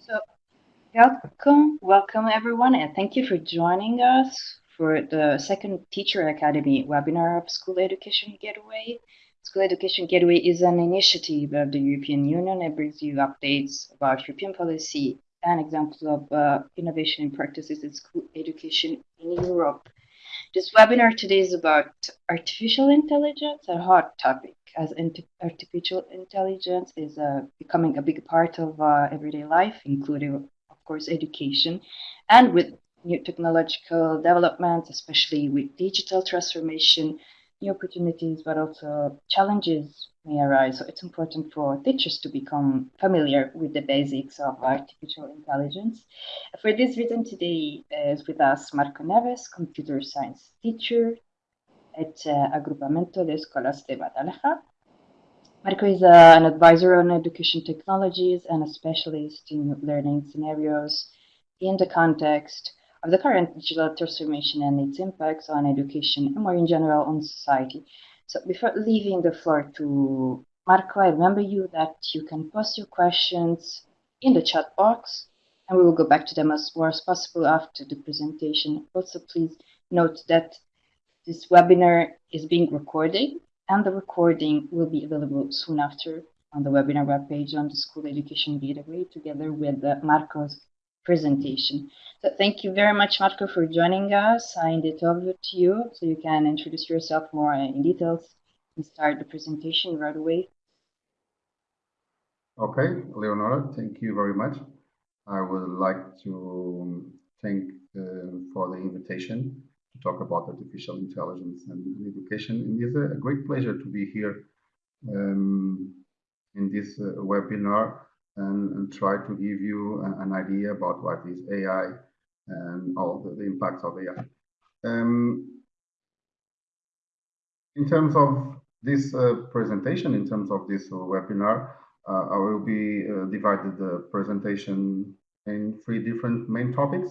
So, welcome, welcome everyone, and thank you for joining us for the second Teacher Academy webinar of School Education Gateway. School Education Gateway is an initiative of the European Union that brings you updates about European policy and examples of uh, innovation and practices in school education in Europe. This webinar today is about artificial intelligence, a hot topic, as artificial intelligence is uh, becoming a big part of uh, everyday life, including, of course, education, and with new technological developments, especially with digital transformation, new opportunities, but also challenges may arise. So it's important for teachers to become familiar with the basics of artificial intelligence. For this reason, today is with us Marco Neves, computer science teacher at uh, Agrupamento de Escolas de Batalha. Marco is uh, an advisor on education technologies and a specialist in learning scenarios in the context of the current digital transformation and its impacts on education and more in general on society. So before leaving the floor to Marco, I remember you that you can post your questions in the chat box and we will go back to them as far as possible after the presentation. Also, please note that this webinar is being recorded and the recording will be available soon after on the webinar webpage on the School Education Gateway together with uh, Marco's presentation. So thank you very much, Marco, for joining us. I it over to you so you can introduce yourself more in details and start the presentation right away. Okay, Leonora, thank you very much. I would like to thank uh, for the invitation to talk about artificial intelligence and education. And it's a great pleasure to be here um, in this uh, webinar and, and, try to give you an, an, idea about what is AI and all the, the impacts of AI. Um, in terms of this uh, presentation, in terms of this webinar, uh, I will be uh, divided the presentation in three different main topics.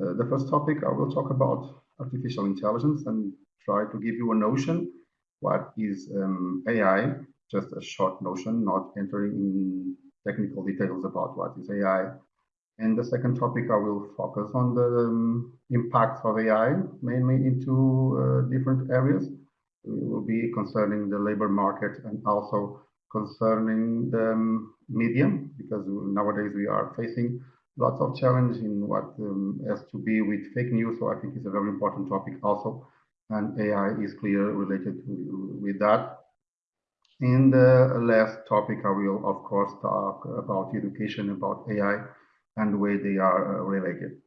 Uh, the first topic I will talk about artificial intelligence and try to give you a notion what is um, AI, just a short notion, not entering in technical details about what is AI. And the second topic, I will focus on the um, impacts of AI, mainly into uh, different areas. It will be concerning the labor market and also concerning the um, medium, because nowadays we are facing lots of challenge in what um, has to be with fake news. So I think it's a very important topic also. And AI is clear related to, with that. In the last topic, I will, of course, talk about education, about AI, and the way they are uh, related.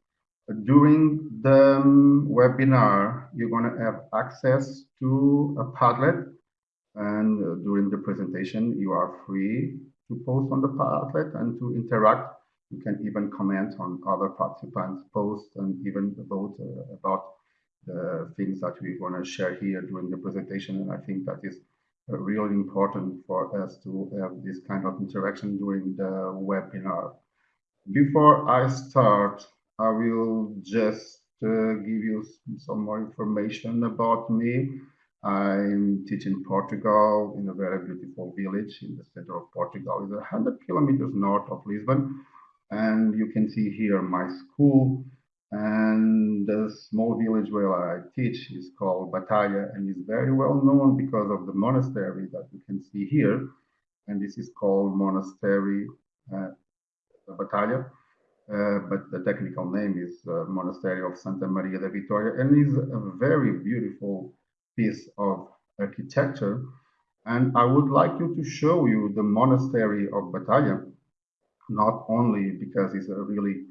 During the um, webinar, you're going to have access to a Padlet, and uh, during the presentation, you are free to post on the Padlet and to interact you can even comment on other participants' posts and even vote uh, about the things that we want to share here during the presentation. And I think that is uh, really important for us to have this kind of interaction during the webinar. Before I start, I will just uh, give you some more information about me. I'm teaching Portugal in a very beautiful village in the center of Portugal. It's 100 kilometers north of Lisbon. And you can see here my school and the small village where I teach is called Batalha and is very well known because of the monastery that you can see here. And this is called Monastery uh, Batalha. Uh, but the technical name is uh, Monastery of Santa Maria da Vitória and is a very beautiful piece of architecture. And I would like you to show you the monastery of Batalha not only because it's a really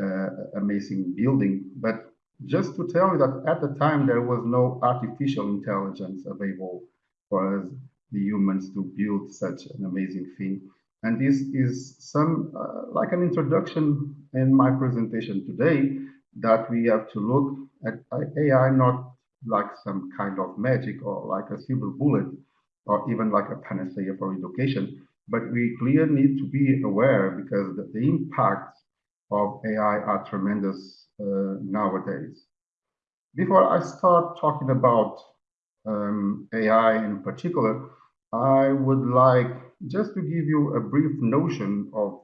uh, amazing building, but just to tell you that at the time there was no artificial intelligence available for us, the humans, to build such an amazing thing. And this is some uh, like an introduction in my presentation today that we have to look at AI not like some kind of magic or like a silver bullet or even like a panacea for education, but we clearly need to be aware because the, the impacts of AI are tremendous uh, nowadays. Before I start talking about um, AI in particular, I would like just to give you a brief notion of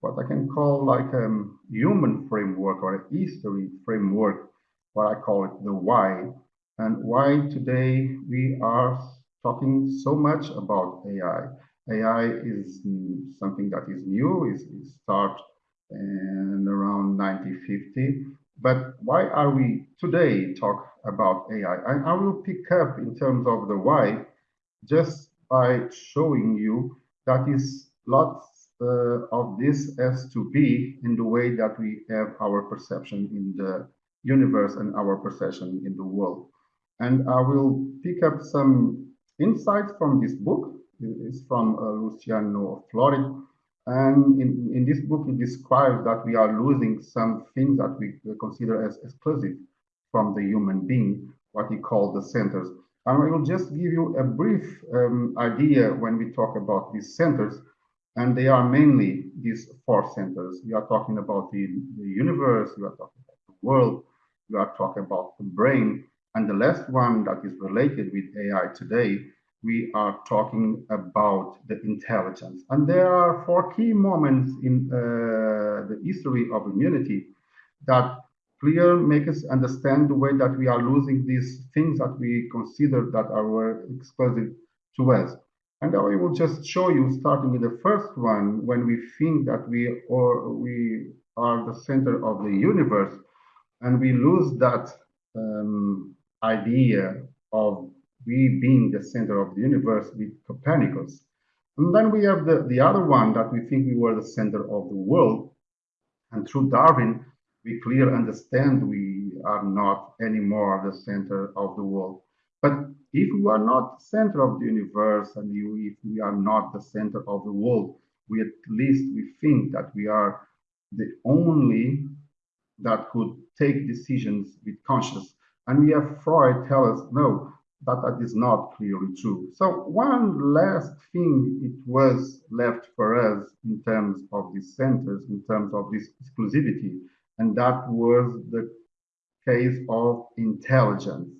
what I can call like a human framework or a history framework, what I call it the why, and why today we are talking so much about AI. AI is something that is new, is, start in around 1950. But why are we today talk about AI? I, I will pick up in terms of the why just by showing you that is lots uh, of this has to be in the way that we have our perception in the universe and our perception in the world. And I will pick up some insights from this book. It's from uh, Luciano Floridi. And in, in this book, he describes that we are losing some things that we consider as exclusive from the human being, what he called the centers. And I will just give you a brief um, idea when we talk about these centers. And they are mainly these four centers. We are talking about the, the universe, we are talking about the world, we are talking about the brain. And the last one that is related with AI today, we are talking about the intelligence. And there are four key moments in uh, the history of humanity that clear make us understand the way that we are losing these things that we consider that are exclusive to us. And I will just show you, starting with the first one, when we think that we or we are the center of the universe, and we lose that um, idea of we being the center of the universe with Copernicus. And then we have the, the other one that we think we were the center of the world. And through Darwin, we clearly understand we are not anymore the center of the world. But if we are not the center of the universe and if we are not the center of the world, we at least we think that we are the only that could take decisions with conscience. And we have Freud tell us, no, that that is not clearly true. So one last thing it was left for us in terms of these centers, in terms of this exclusivity, and that was the case of intelligence.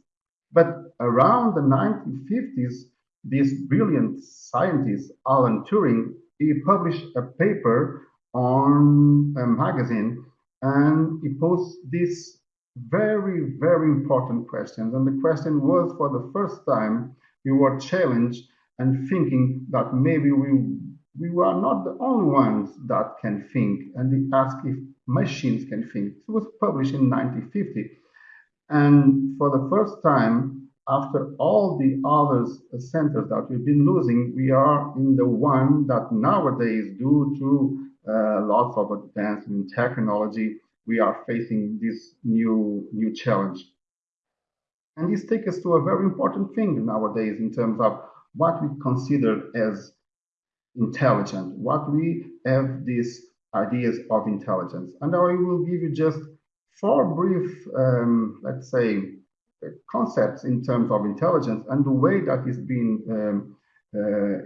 But around the 1950s, this brilliant scientist, Alan Turing, he published a paper on a magazine and he posed this very, very important questions. And the question was for the first time, we were challenged and thinking that maybe we we were not the only ones that can think. And they asked if machines can think. It was published in 1950. And for the first time, after all the other centers that we've been losing, we are in the one that nowadays, due to uh, lots of advancement in technology, we are facing this new new challenge. And this takes us to a very important thing nowadays in terms of what we consider as intelligent, what we have these ideas of intelligence. And I will give you just four brief, um, let's say, concepts in terms of intelligence and the way that is being um, uh,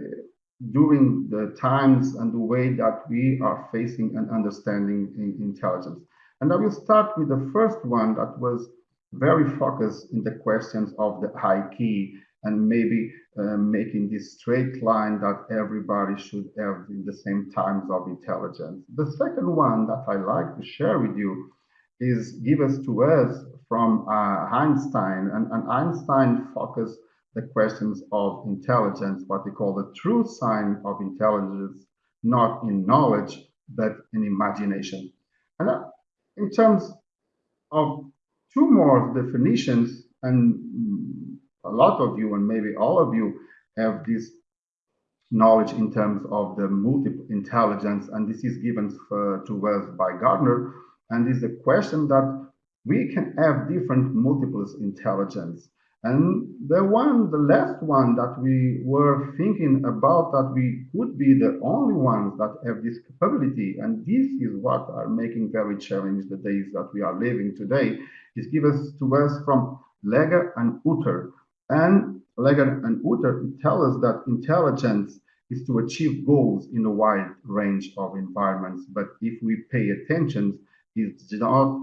during the times and the way that we are facing and understanding in intelligence. And I will start with the first one that was very focused in the questions of the high key and maybe uh, making this straight line that everybody should have in the same times of intelligence. The second one that I like to share with you is given to us from uh, Einstein, and, and Einstein focused the questions of intelligence, what they call the true sign of intelligence, not in knowledge, but in imagination. And in terms of two more definitions, and a lot of you, and maybe all of you, have this knowledge in terms of the multiple intelligence, and this is given for, to us by Gardner, and is the question that we can have different multiples intelligence. And the one, the last one that we were thinking about that we could be the only ones that have this capability, and this is what are making very challenging the days that we are living today, is given to us from Legg and Hutter. And Legg and Hutter tell us that intelligence is to achieve goals in a wide range of environments. But if we pay attention, it's not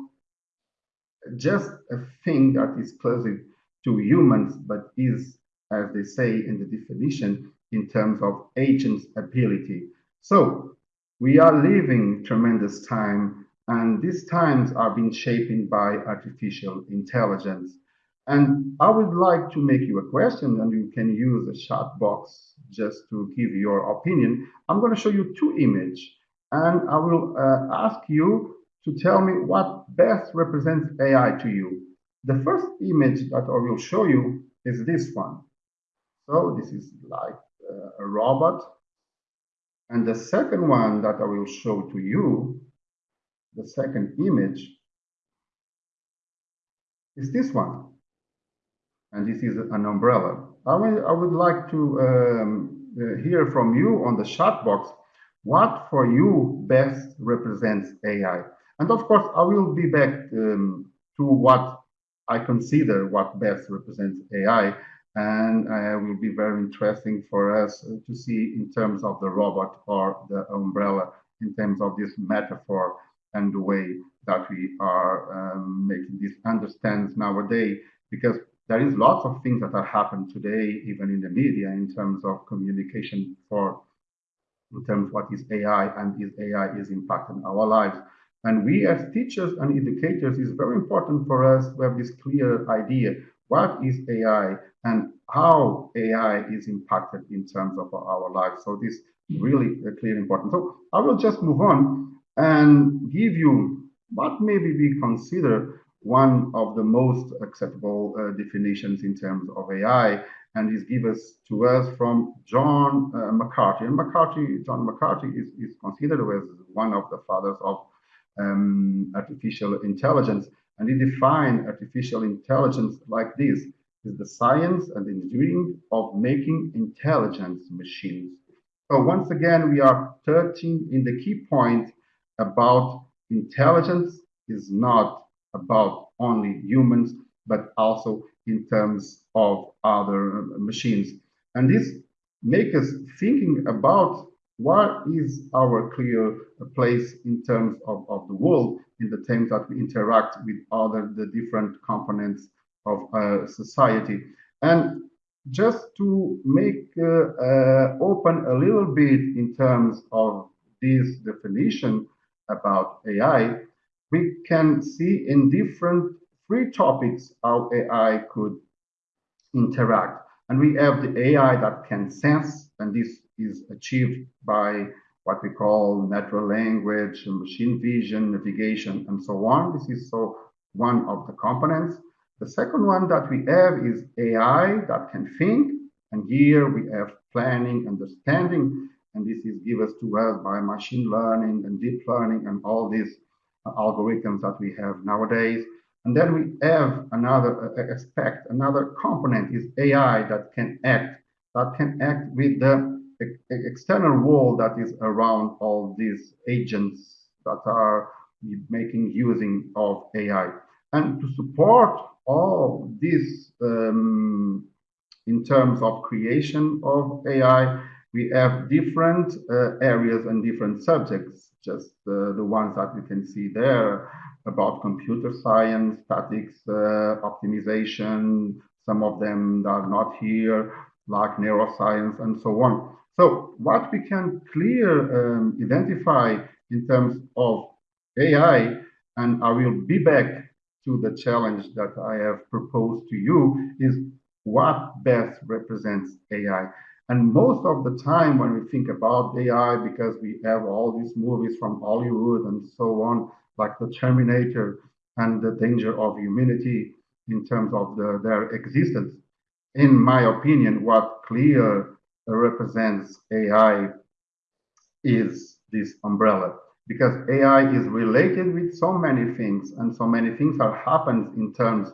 just a thing that is exclusive to humans, but is, as they say in the definition, in terms of agent's ability. So we are living tremendous time, and these times are being shaped by artificial intelligence. And I would like to make you a question, and you can use the chat box just to give your opinion. I'm going to show you two images, and I will uh, ask you to tell me what best represents AI to you. The first image that I will show you is this one. So this is like uh, a robot. And the second one that I will show to you, the second image, is this one and this is an umbrella. I, will, I would like to um, uh, hear from you on the chat box what for you best represents AI. And of course, I will be back um, to what I consider what best represents AI. And uh, will be very interesting for us to see in terms of the robot or the umbrella, in terms of this metaphor and the way that we are um, making this understand nowadays. Because there is lots of things that are happening today, even in the media, in terms of communication for, in terms of what is AI and is AI is impacting our lives. And we as teachers and educators is very important for us to have this clear idea. What is AI and how AI is impacted in terms of our lives? So this really clear important. So I will just move on and give you what maybe we consider one of the most acceptable uh, definitions in terms of AI, and is given to us from John uh, McCarthy. And McCarthy, John McCarthy is, is considered as one of the fathers of um, artificial intelligence, and he defined artificial intelligence like this: is the science and engineering of making intelligence machines. So once again, we are touching in the key point about intelligence is not about only humans, but also in terms of other machines. And this makes us thinking about what is our clear place in terms of, of the world in the terms that we interact with other the different components of uh, society. And just to make uh, uh, open a little bit in terms of this definition about AI, we can see in different three topics how AI could interact. And we have the AI that can sense, and this is achieved by what we call natural language, machine vision, navigation, and so on. This is so one of the components. The second one that we have is AI that can think, and here we have planning, understanding, and this is given to us by machine learning and deep learning and all these algorithms that we have nowadays. And then we have another aspect, another component is AI that can act, that can act with the external world that is around all these agents that are making using of AI. And to support all this um, in terms of creation of AI, we have different uh, areas and different subjects just uh, the ones that you can see there about computer science, statics, uh, optimization, some of them are not here, like neuroscience and so on. So what we can clear um, identify in terms of AI, and I will be back to the challenge that I have proposed to you, is what best represents AI. And most of the time when we think about AI, because we have all these movies from Hollywood and so on, like the Terminator and the danger of humanity in terms of the, their existence, in my opinion, what clear represents AI is this umbrella because AI is related with so many things and so many things are happened in terms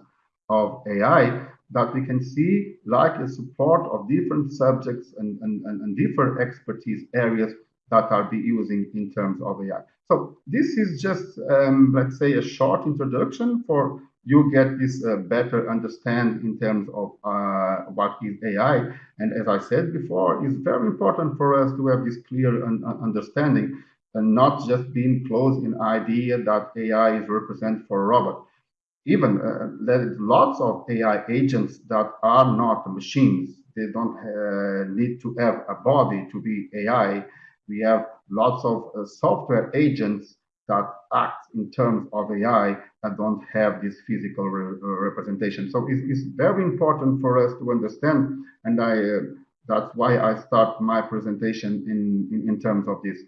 of AI that we can see like a support of different subjects and, and, and, different expertise areas that are be using in terms of AI. So this is just, um, let's say, a short introduction for you get this uh, better understand in terms of uh, what is AI. And as I said before, it's very important for us to have this clear un understanding and not just being close in idea that AI is represented for a robot even uh, there is lots of AI agents that are not machines. They don't uh, need to have a body to be AI. We have lots of uh, software agents that act in terms of AI don't have this physical re uh, representation. So it's, it's, very important for us to understand, and I uh, that's why I start my presentation in, in, in terms of this.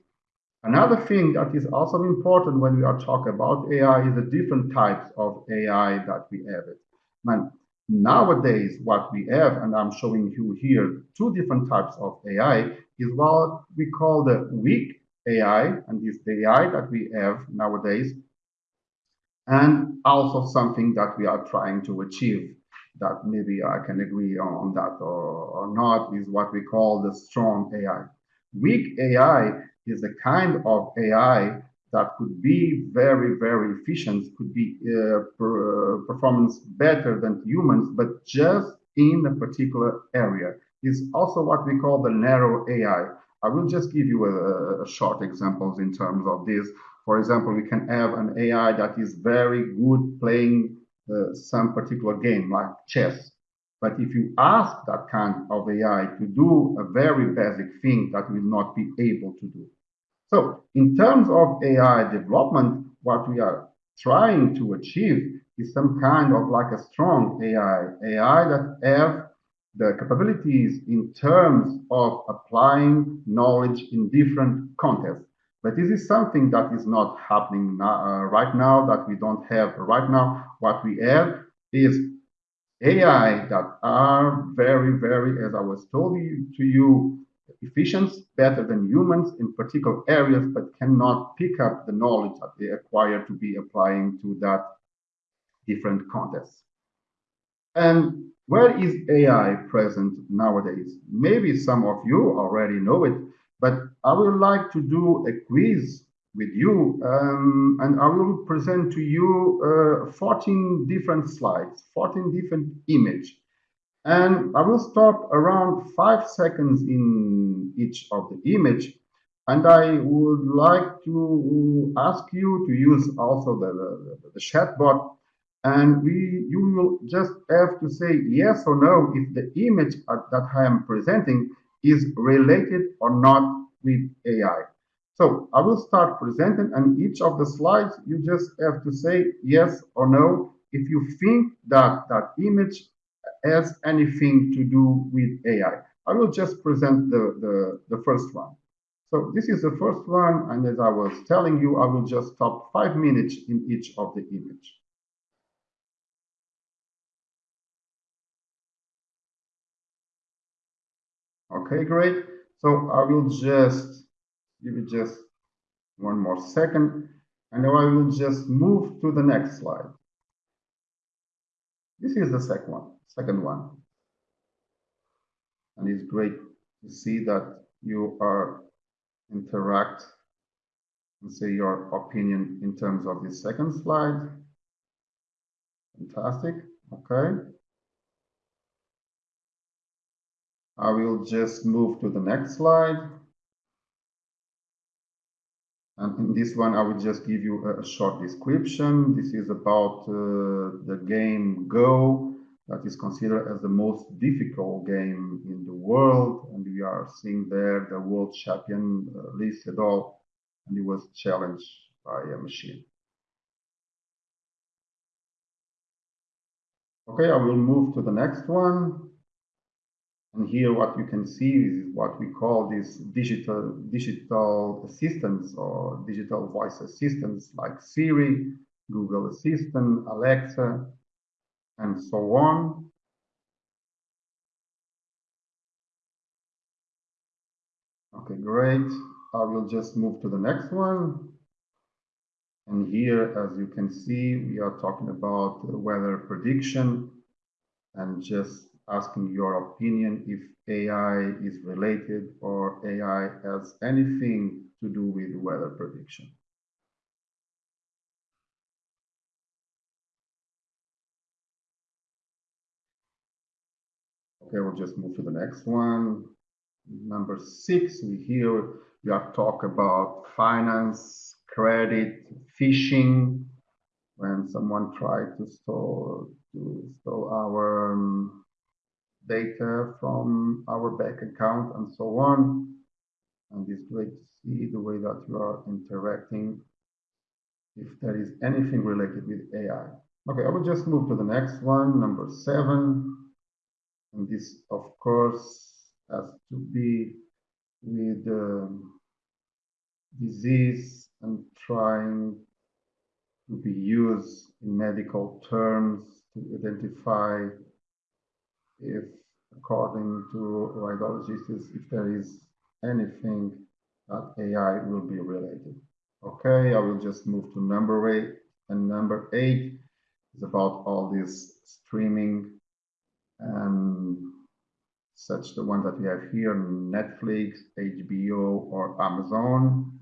Another thing that is also important when we are talking about AI is the different types of AI that we have. Man, nowadays, what we have, and I'm showing you here two different types of AI, is what we call the weak AI, and this AI that we have nowadays, and also something that we are trying to achieve that maybe I can agree on that or, or not is what we call the strong AI. Weak AI is a kind of AI that could be very, very efficient, could be uh, per, performance better than humans, but just in a particular area. Is also what we call the narrow AI. I will just give you a, a short examples in terms of this. For example, we can have an AI that is very good playing uh, some particular game like chess. But if you ask that kind of AI to do a very basic thing that will not be able to do. So in terms of AI development, what we are trying to achieve is some kind of like a strong AI, AI that have the capabilities in terms of applying knowledge in different contexts. But this is something that is not happening now, uh, right now, that we don't have right now. What we have is AI that are very, very, as I was told to you, efficient, better than humans in particular areas, but cannot pick up the knowledge that they acquire to be applying to that different context. And where is AI present nowadays? Maybe some of you already know it, but I would like to do a quiz with you um, and I will present to you uh, 14 different slides, 14 different images. And I will stop around five seconds in each of the image. And I would like to ask you to use also the, the, the chat bot. And we, you will just have to say yes or no if the image that I am presenting is related or not with AI. So I will start presenting and each of the slides, you just have to say yes or no if you think that that image has anything to do with AI. I will just present the, the, the first one. So this is the first one, and as I was telling you, I will just stop five minutes in each of the image. Okay, great. So I will just give it just one more second, and now I will just move to the next slide. This is the second one second one. And it's great to see that you are interact and say your opinion in terms of the second slide. Fantastic. Okay. I will just move to the next slide. And in this one, I will just give you a, short description. This is about uh, the game Go that is considered as the most difficult game in the world. And we are seeing there the world champion uh, Lee Sedol, and he was challenged by a machine. Okay, I will move to the next one. And here what you can see is what we call these digital digital assistants or digital voice assistants like Siri, Google Assistant, Alexa, and so on. Okay, great. I will just move to the next one. And here, as you can see, we are talking about weather prediction and just asking your opinion if AI is related or AI has anything to do with weather prediction. Okay, we'll just move to the next one. Number six, we hear we are talk about finance, credit, phishing. When someone tried to store to store our um, data from our bank account and so on. And it's great to see the way that you are interacting, if there is anything related with AI. Okay, I will just move to the next one, number seven. And this, of course, has to be with um, disease and trying to be used in medical terms to identify if, according to radiologists, if there is anything that AI will be related. Okay, I will just move to number eight. And number eight is about all this streaming and such the one that we have here, Netflix, HBO, or Amazon.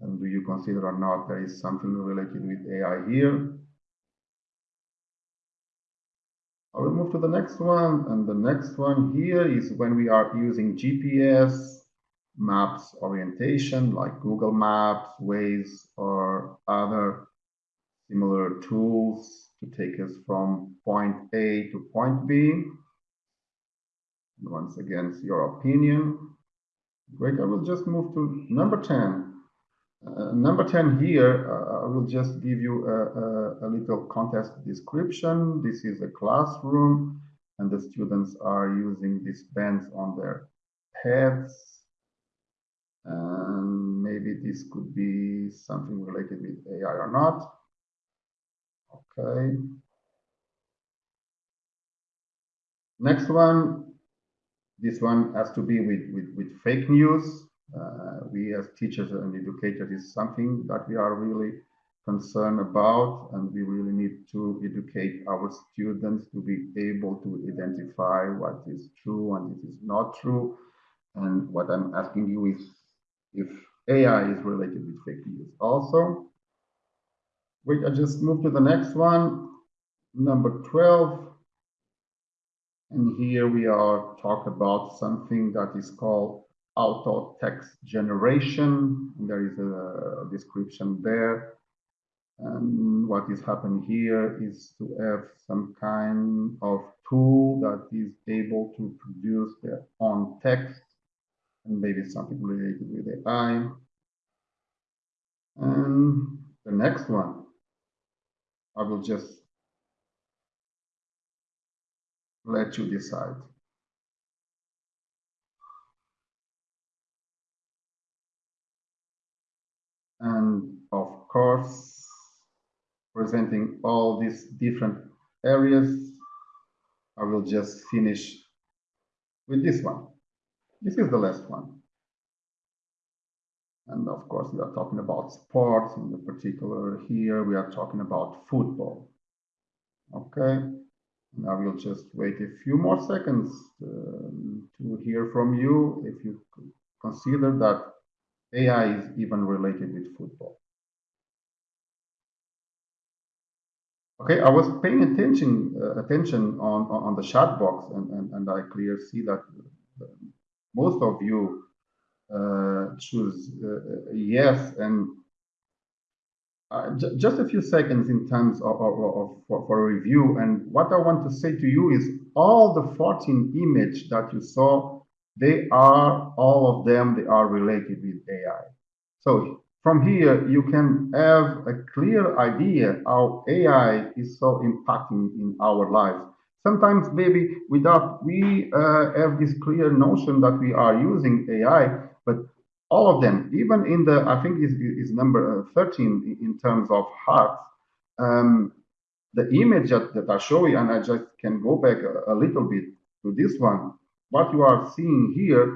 And do you consider or not there is something related with AI here? I will move to the next one. And the next one here is when we are using GPS, maps orientation like Google Maps, Waze, or other similar tools to take us from point A to point B. And once again, it's your opinion. Great, I will just move to number 10. Uh, number 10 here, uh, I will just give you a, a, a, little contest description. This is a classroom and the students are using these bands on their heads. And maybe this could be something related with AI or not. Okay. Next one, this one has to be with, with, with fake news. Uh, we as teachers and educators is something that we are really concerned about and we really need to educate our students to be able to identify what is true and it is not true. And what I'm asking you is if AI is related with fake news. Also, wait, I just move to the next one, number 12. And here we are talk about something that is called auto text generation. There is a description there. And what is happening here is to have some kind of tool that is able to produce their own text and maybe something related with AI. And the next one, I will just let you decide. And of course, presenting all these different areas, I will just finish with this one. This is the last one. And of course, we are talking about sports, in particular here, we are talking about football. Okay, and I will just wait a few more seconds um, to hear from you if you consider that AI is even related with football. Okay, I was paying attention uh, attention on, on the chat box, and, and, and I clearly see that most of you uh, choose uh, yes and uh, just a few seconds in terms of, of, of for, for, review and what I want to say to you is all the 14 image that you saw they are all of them they are related with AI so from here you can have a clear idea how AI is so impacting in our lives. Sometimes maybe without we uh, have this clear notion that we are using AI, but all of them, even in the, I think is, is number uh, 13 in terms of hearts um, the image that, that I show you, and I just can go back a, a little bit to this one, what you are seeing here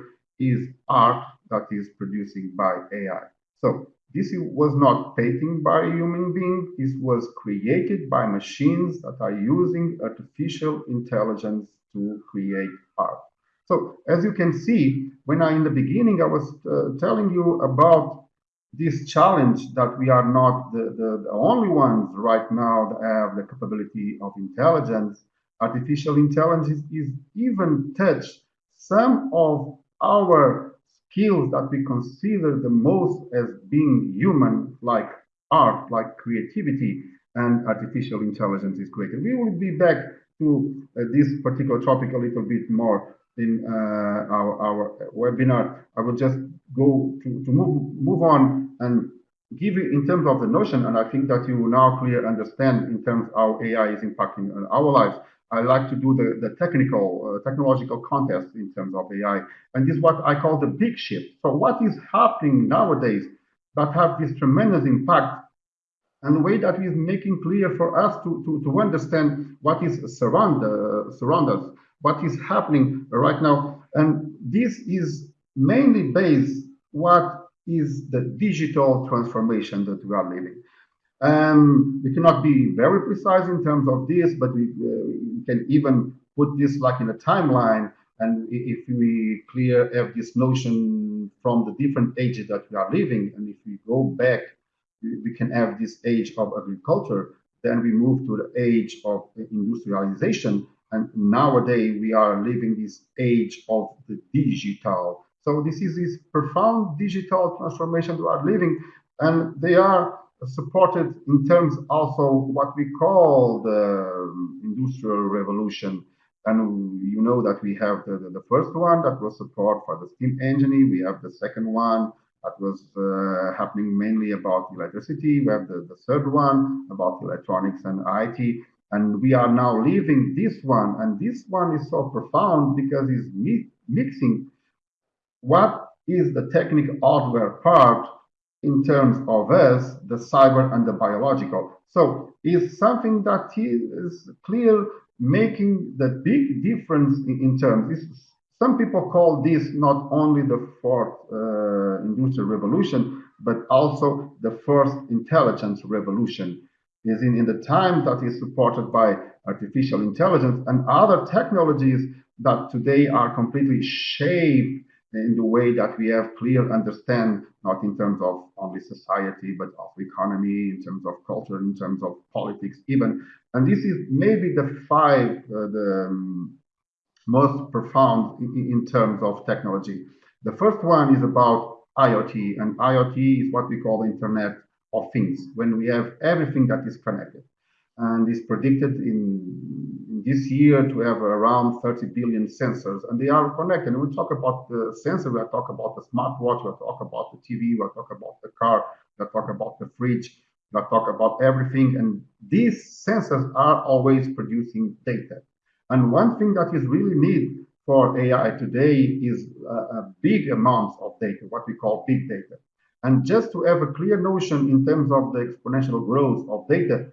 is art that is producing by AI. So this was not painting by a human being. This was created by machines that are using artificial intelligence to create art. So as you can see, when I, in the beginning, I was uh, telling you about this challenge that we are not the, the, the, only ones right now that have the capability of intelligence. Artificial intelligence is even touch some of our skills that we consider the most as being human, like art, like creativity, and artificial intelligence is created. We will be back to uh, this particular topic a little bit more in uh, our, our webinar. I will just go to, to move, move on and give you in terms of the notion, and I think that you now clearly understand in terms how AI is impacting our lives. I like to do the, the technical, uh, technological context in terms of AI. And this is what I call the big shift. So what is happening nowadays that have this tremendous impact and the way that is making clear for us to, to, to understand what is surround, uh, surround us, what is happening right now. And this is mainly based what is the digital transformation that we are living. Um, we cannot be very precise in terms of this, but we, uh, we can even put this like in a timeline. And if we clear have this notion from the different ages that we are living, and if we go back, we, can have this age of agriculture, then we move to the age of industrialization. And nowadays we are living this age of the digital. So this is this profound digital transformation we are living, and they are supported in terms also what we call the industrial revolution. And you know that we have the, the, the first one that was support for the steam engine. We have the second one that was uh, happening mainly about electricity. We have the, the third one about electronics and IT. And we are now leaving this one. And this one is so profound because it's mi mixing what is the technical hardware part in terms of us, the cyber and the biological. So it's something that is clear, making the big difference in, in terms. This, some people call this not only the fourth uh, industrial revolution, but also the first intelligence revolution. Is in, in the time that is supported by artificial intelligence and other technologies that today are completely shaped in the way that we have clear understand, not in terms of only society, but of economy, in terms of culture, in terms of politics, even. And this is maybe the five, uh, the um, most profound in, in, terms of technology. The first one is about IoT, and IoT is what we call the Internet of Things, when we have everything that is connected. And is predicted in this year to have around 30 billion sensors, and they are connected. And we talk about the sensor, we talk about the smartwatch, we talk about the TV, we talk about the car, we talk about the fridge, we talk about everything. And these sensors are always producing data. And one thing that is really needed for AI today is a, a big amounts of data, what we call big data. And just to have a clear notion in terms of the exponential growth of data,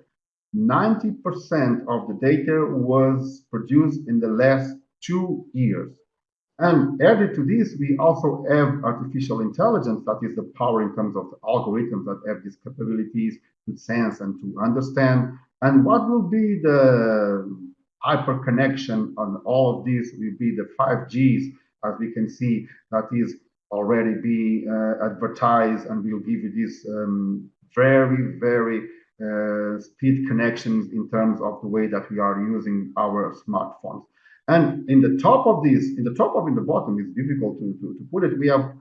90% of the data was produced in the last two years. And added to this, we also have artificial intelligence, that is the power in terms of algorithms that have these capabilities to sense and to understand. And what will be the hyper connection on all of these will be the 5Gs, as we can see, that is already being uh, advertised and will give you this um, very, very uh, speed connections in terms of the way that we are using our smartphones. And in the top of this, in the top of in the bottom, it's difficult to, to, to put it, we have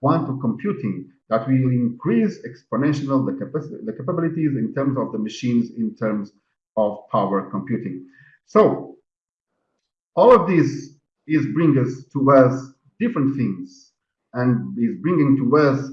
quantum computing that will increase exponential the, capacity, the capabilities in terms of the machines, in terms of power computing. So all of this is bringing us to us different things and is bringing to us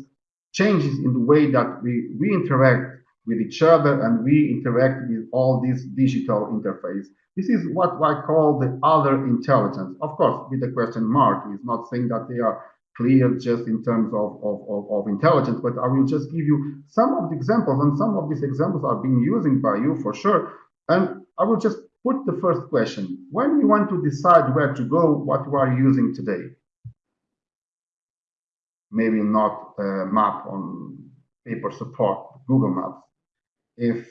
changes in the way that we, we interact with each other and we interact with all these digital interface. This is what I call the other intelligence. Of course, with the question mark, it's not saying that they are clear just in terms of, of, of, of, intelligence, but I will just give you some of the examples, and some of these examples are being used by you for sure. And I will just put the first question. When you want to decide where to go, what you are using today? Maybe not a map on paper support, Google Maps if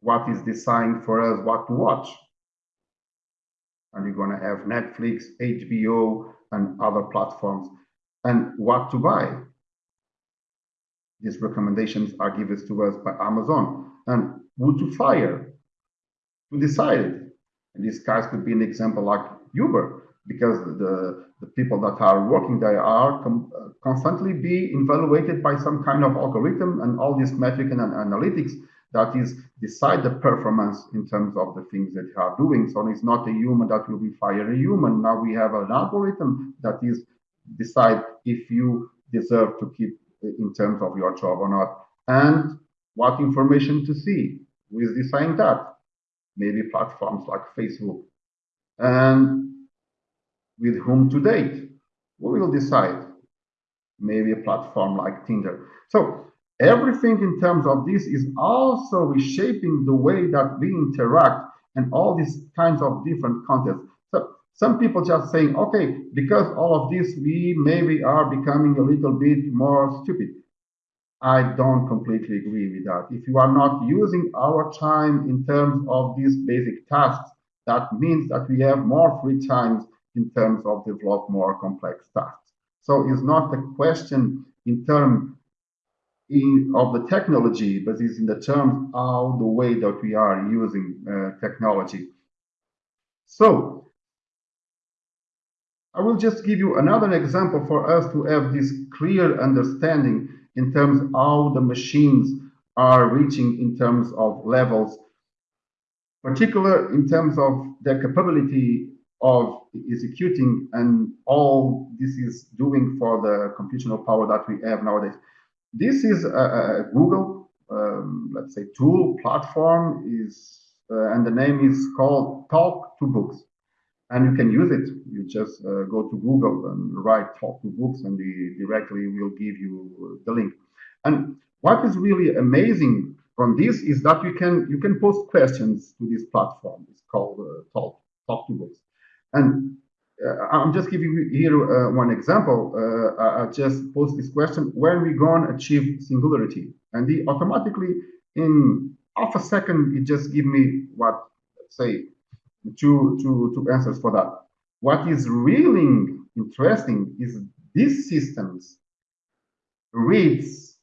what is designed for us what to watch. And you're going to have Netflix, HBO, and other platforms, and what to buy. These recommendations are given to us by Amazon, and who to fire, who decide it. And these guys could be an example like Uber, because the, the people that are working there are uh, constantly be evaluated by some kind of algorithm and all these metric and analytics that is decide the performance in terms of the things that you are doing. So it's not a human that will be fire a human. Now we have an algorithm that is decide if you deserve to keep in terms of your job or not, and what information to see. Who is deciding that? Maybe platforms like Facebook. And with whom to date? Who will decide? Maybe a platform like Tinder. So everything in terms of this is also reshaping the way that we interact and all these kinds of different contexts. So some people just saying, okay, because all of this, we maybe are becoming a little bit more stupid. I don't completely agree with that. If you are not using our time in terms of these basic tasks, that means that we have more free times in terms of develop more complex tasks. So it's not a question in terms in, of the technology, but it's in the terms of the way that we are using uh, technology. So I will just give you another example for us to have this clear understanding in terms of how the machines are reaching in terms of levels, particular in terms of their capability of executing and all this is doing for the computational power that we have nowadays. This is a, a Google, um, let's say, tool platform is, uh, and the name is called Talk to Books and you can use it. You just uh, go to Google and write talk to books and the directly will give you the link. And what is really amazing from this is that you can you can post questions to this platform. It's called uh, talk talk to books. And I'm just giving you here uh, one example. Uh, I just post this question: When we gonna achieve singularity? And the automatically in half a second it just give me what say two, two, two answers for that. What is really interesting is these systems reads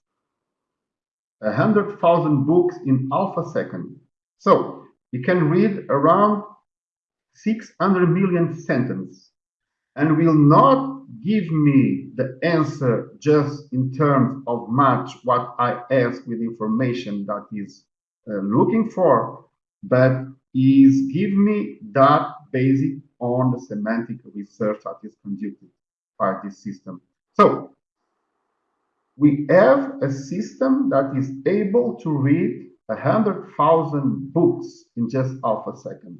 a hundred thousand books in half a second. So you can read around 600 million sentences and will not give me the answer just in terms of match what I ask with information that is uh, looking for, but is give me that basic on the semantic research that is conducted by this system. So we have a system that is able to read a hundred thousand books in just half a second.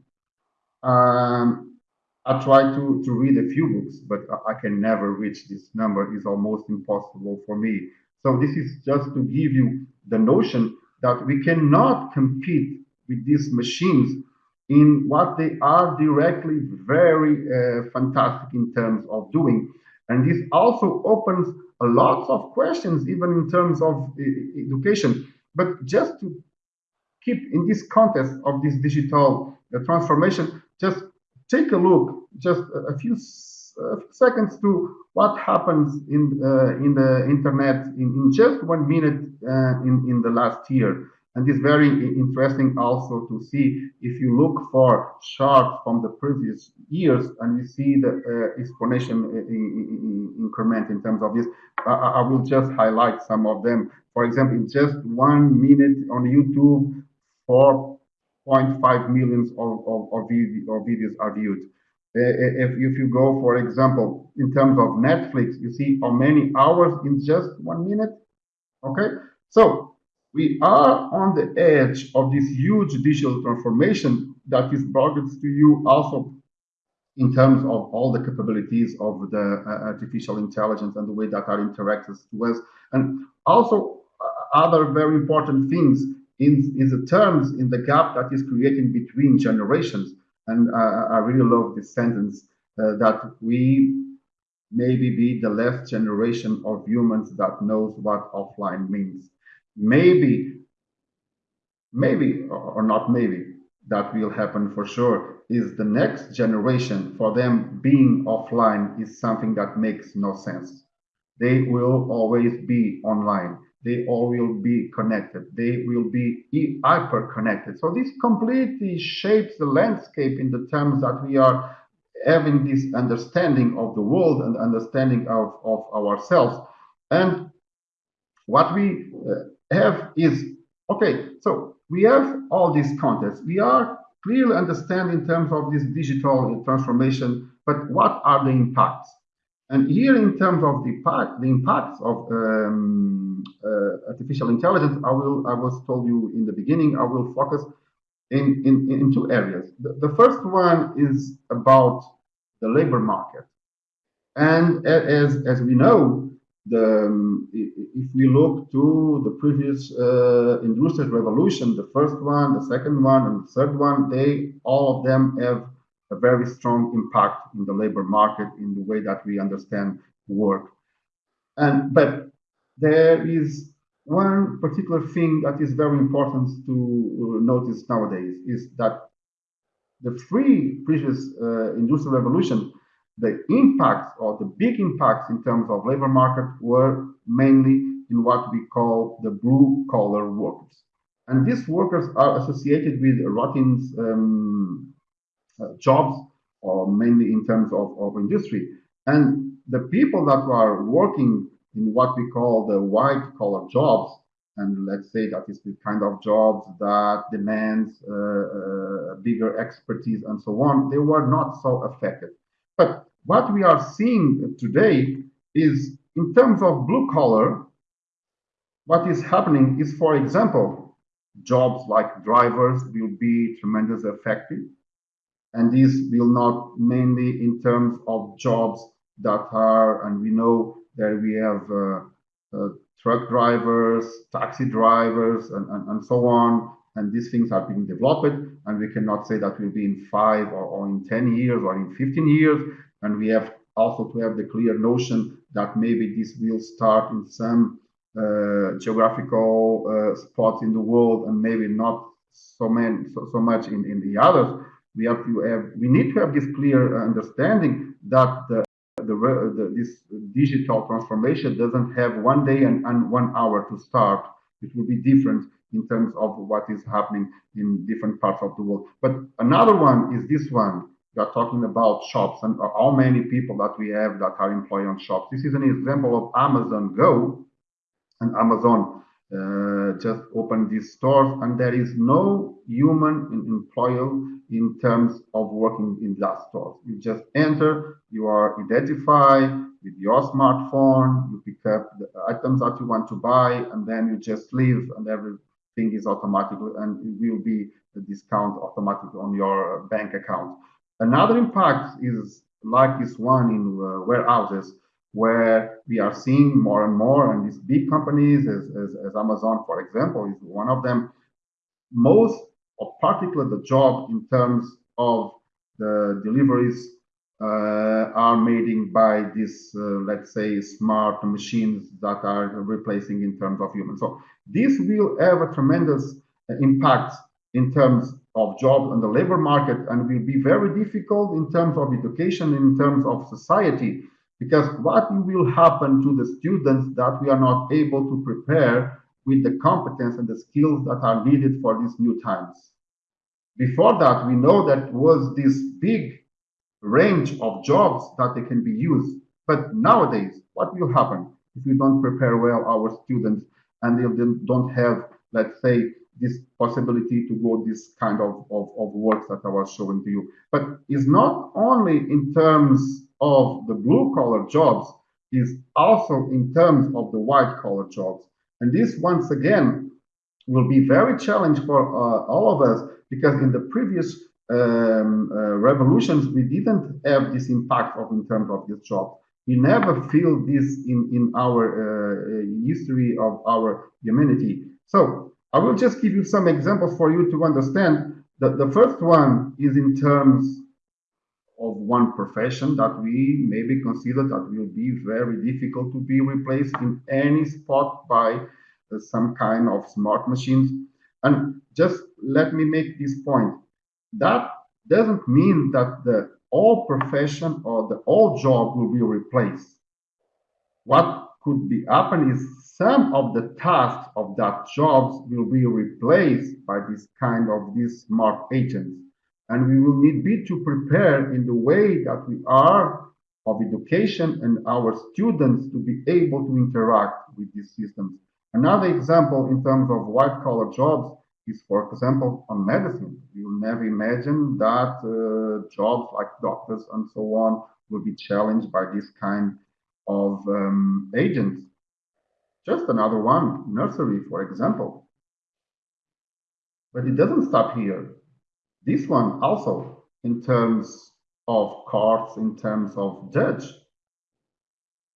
Um, I try to, to read a few books, but I can never reach this number. It's almost impossible for me. So this is just to give you the notion that we cannot compete with these machines in what they are directly very uh, fantastic in terms of doing. And this also opens a lot of questions, even in terms of education. But just to keep in this context of this digital uh, transformation, just take a look, just a few, a few seconds to what happens in uh, in the internet in, in just one minute uh, in in the last year. And it's very interesting also to see if you look for charts from the previous years and you see the uh, exponential uh, increment in terms of this. I, I, will just highlight some of them. For example, in just one minute on YouTube, 4.5 millions of, of, of, videos are viewed. Uh, if, if you go, for example, in terms of Netflix, you see how many hours in just one minute. Okay, so we are on the edge of this huge digital transformation that is brought to you also in terms of all the capabilities of the uh, artificial intelligence and the way that are interacted to us. And also uh, other very important things in, in the terms in the gap that is creating between generations. And uh, I really love this sentence uh, that we maybe be the last generation of humans that knows what offline means maybe, maybe, or not maybe, that will happen for sure, is the next generation for them being offline is something that makes no sense. They will always be online. They all will be connected. They will be hyper connected. So this completely shapes the landscape in the terms that we are having this understanding of the world and understanding of, of ourselves. And what we uh, have is, okay, so we have all these contexts. We are clearly understand in terms of this digital transformation, but what are the impacts? And here, in terms of the impact, the impacts of um, artificial intelligence, I will, I was told you in the beginning, I will focus in, in, in two areas. The, the first one is about the labor market. And as, as we know, the, um, if we look to the previous uh, industrial revolution, the first one, the second one, and the third one, they all of them have a very strong impact in the labor market in the way that we understand work. And but there is one particular thing that is very important to uh, notice nowadays is that the three previous uh, industrial revolution the impacts or the big impacts in terms of labor market were mainly in what we call the blue collar workers. And these workers are associated with routine um, uh, jobs or mainly in terms of, of industry. And the people that are working in what we call the white collar jobs, and let's say that is the kind of jobs that demands uh, uh, bigger expertise and so on, they were not so affected. But what we are seeing today is in terms of blue collar, what is happening is, for example, jobs like drivers will be tremendously affected. And this will not mainly in terms of jobs that are, and we know that we have uh, uh, truck drivers, taxi drivers, and, and, and so on. And these things are being developed, and we cannot say that will be in five or, or in 10 years or in 15 years and we have also to have the clear notion that maybe this will start in some uh, geographical uh, spots in the world and maybe not so many so, so much in, in the others we have to have we need to have this clear understanding that the, the, this digital transformation doesn't have one day and, and one hour to start it will be different in terms of what is happening in different parts of the world but another one is this one we are talking about shops and how many people that we have that are employed on shops. This is an example of Amazon Go and Amazon uh, just opened these stores and there is no human employer in terms of working in stores. You just enter, you are identified with your smartphone, you pick up the items that you want to buy and then you just leave and everything is automatically and it will be a discount automatically on your bank account. Another impact is like this one in uh, warehouses, where we are seeing more and more, and these big companies, as, as, as Amazon, for example, is one of them. Most, of particularly the job in terms of the deliveries uh, are made by these, uh, let's say, smart machines that are replacing in terms of humans. So this will have a tremendous impact in terms of job and the labor market and will be very difficult in terms of education, in terms of society, because what will happen to the students that we are not able to prepare with the competence and the skills that are needed for these new times. Before that, we know that was this big range of jobs that they can be used. But nowadays, what will happen if we don't prepare well our students and they don't have, let's say, this possibility to go this kind of, of, of works that I was showing to you. But it's not only in terms of the blue collar jobs, is also in terms of the white collar jobs. And this once again will be very challenging for uh, all of us because in the previous um, uh, revolutions, we didn't have this impact of in terms of this job. We never feel this in, in our uh, history of our humanity. So I will just give you some examples for you to understand. that the first one is in terms of one profession that we maybe consider that will be very difficult to be replaced in any spot by uh, some kind of smart machines. And just let me make this point. That doesn't mean that the all profession or the all job will be replaced. What could be happen is some of the tasks of that jobs will be replaced by this kind of these smart agents. And we will need be to prepare in the way that we are of education and our students to be able to interact with these systems. Another example in terms of white collar jobs is, for example, on medicine. You'll never imagine that uh, jobs like doctors and so on will be challenged by this kind of um, agents. Just another one, nursery, for example. But it doesn't stop here. This one also, in terms of courts, in terms of judge,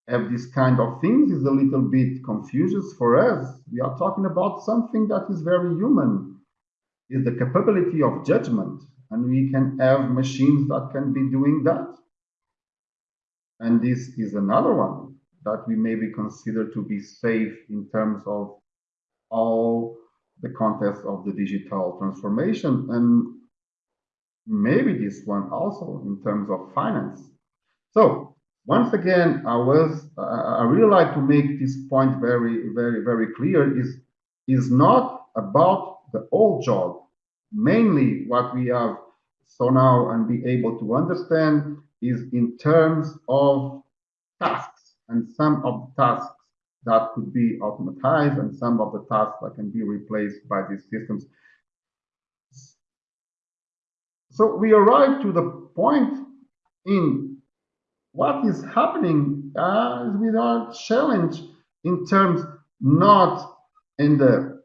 have this kind of things is a little bit confuses for us. We are talking about something that is very human, is the capability of judgment. And we can have machines that can be doing that. And this is another one that we maybe consider to be safe in terms of all the context of the digital transformation. And maybe this one also in terms of finance. So once again, I was I really like to make this point very, very, very clear is is not about the old job. Mainly what we have so now and be able to understand is in terms of tasks and some of the tasks that could be automatized and some of the tasks that can be replaced by these systems. So we arrive to the point in what is happening uh, with our challenge in terms not in the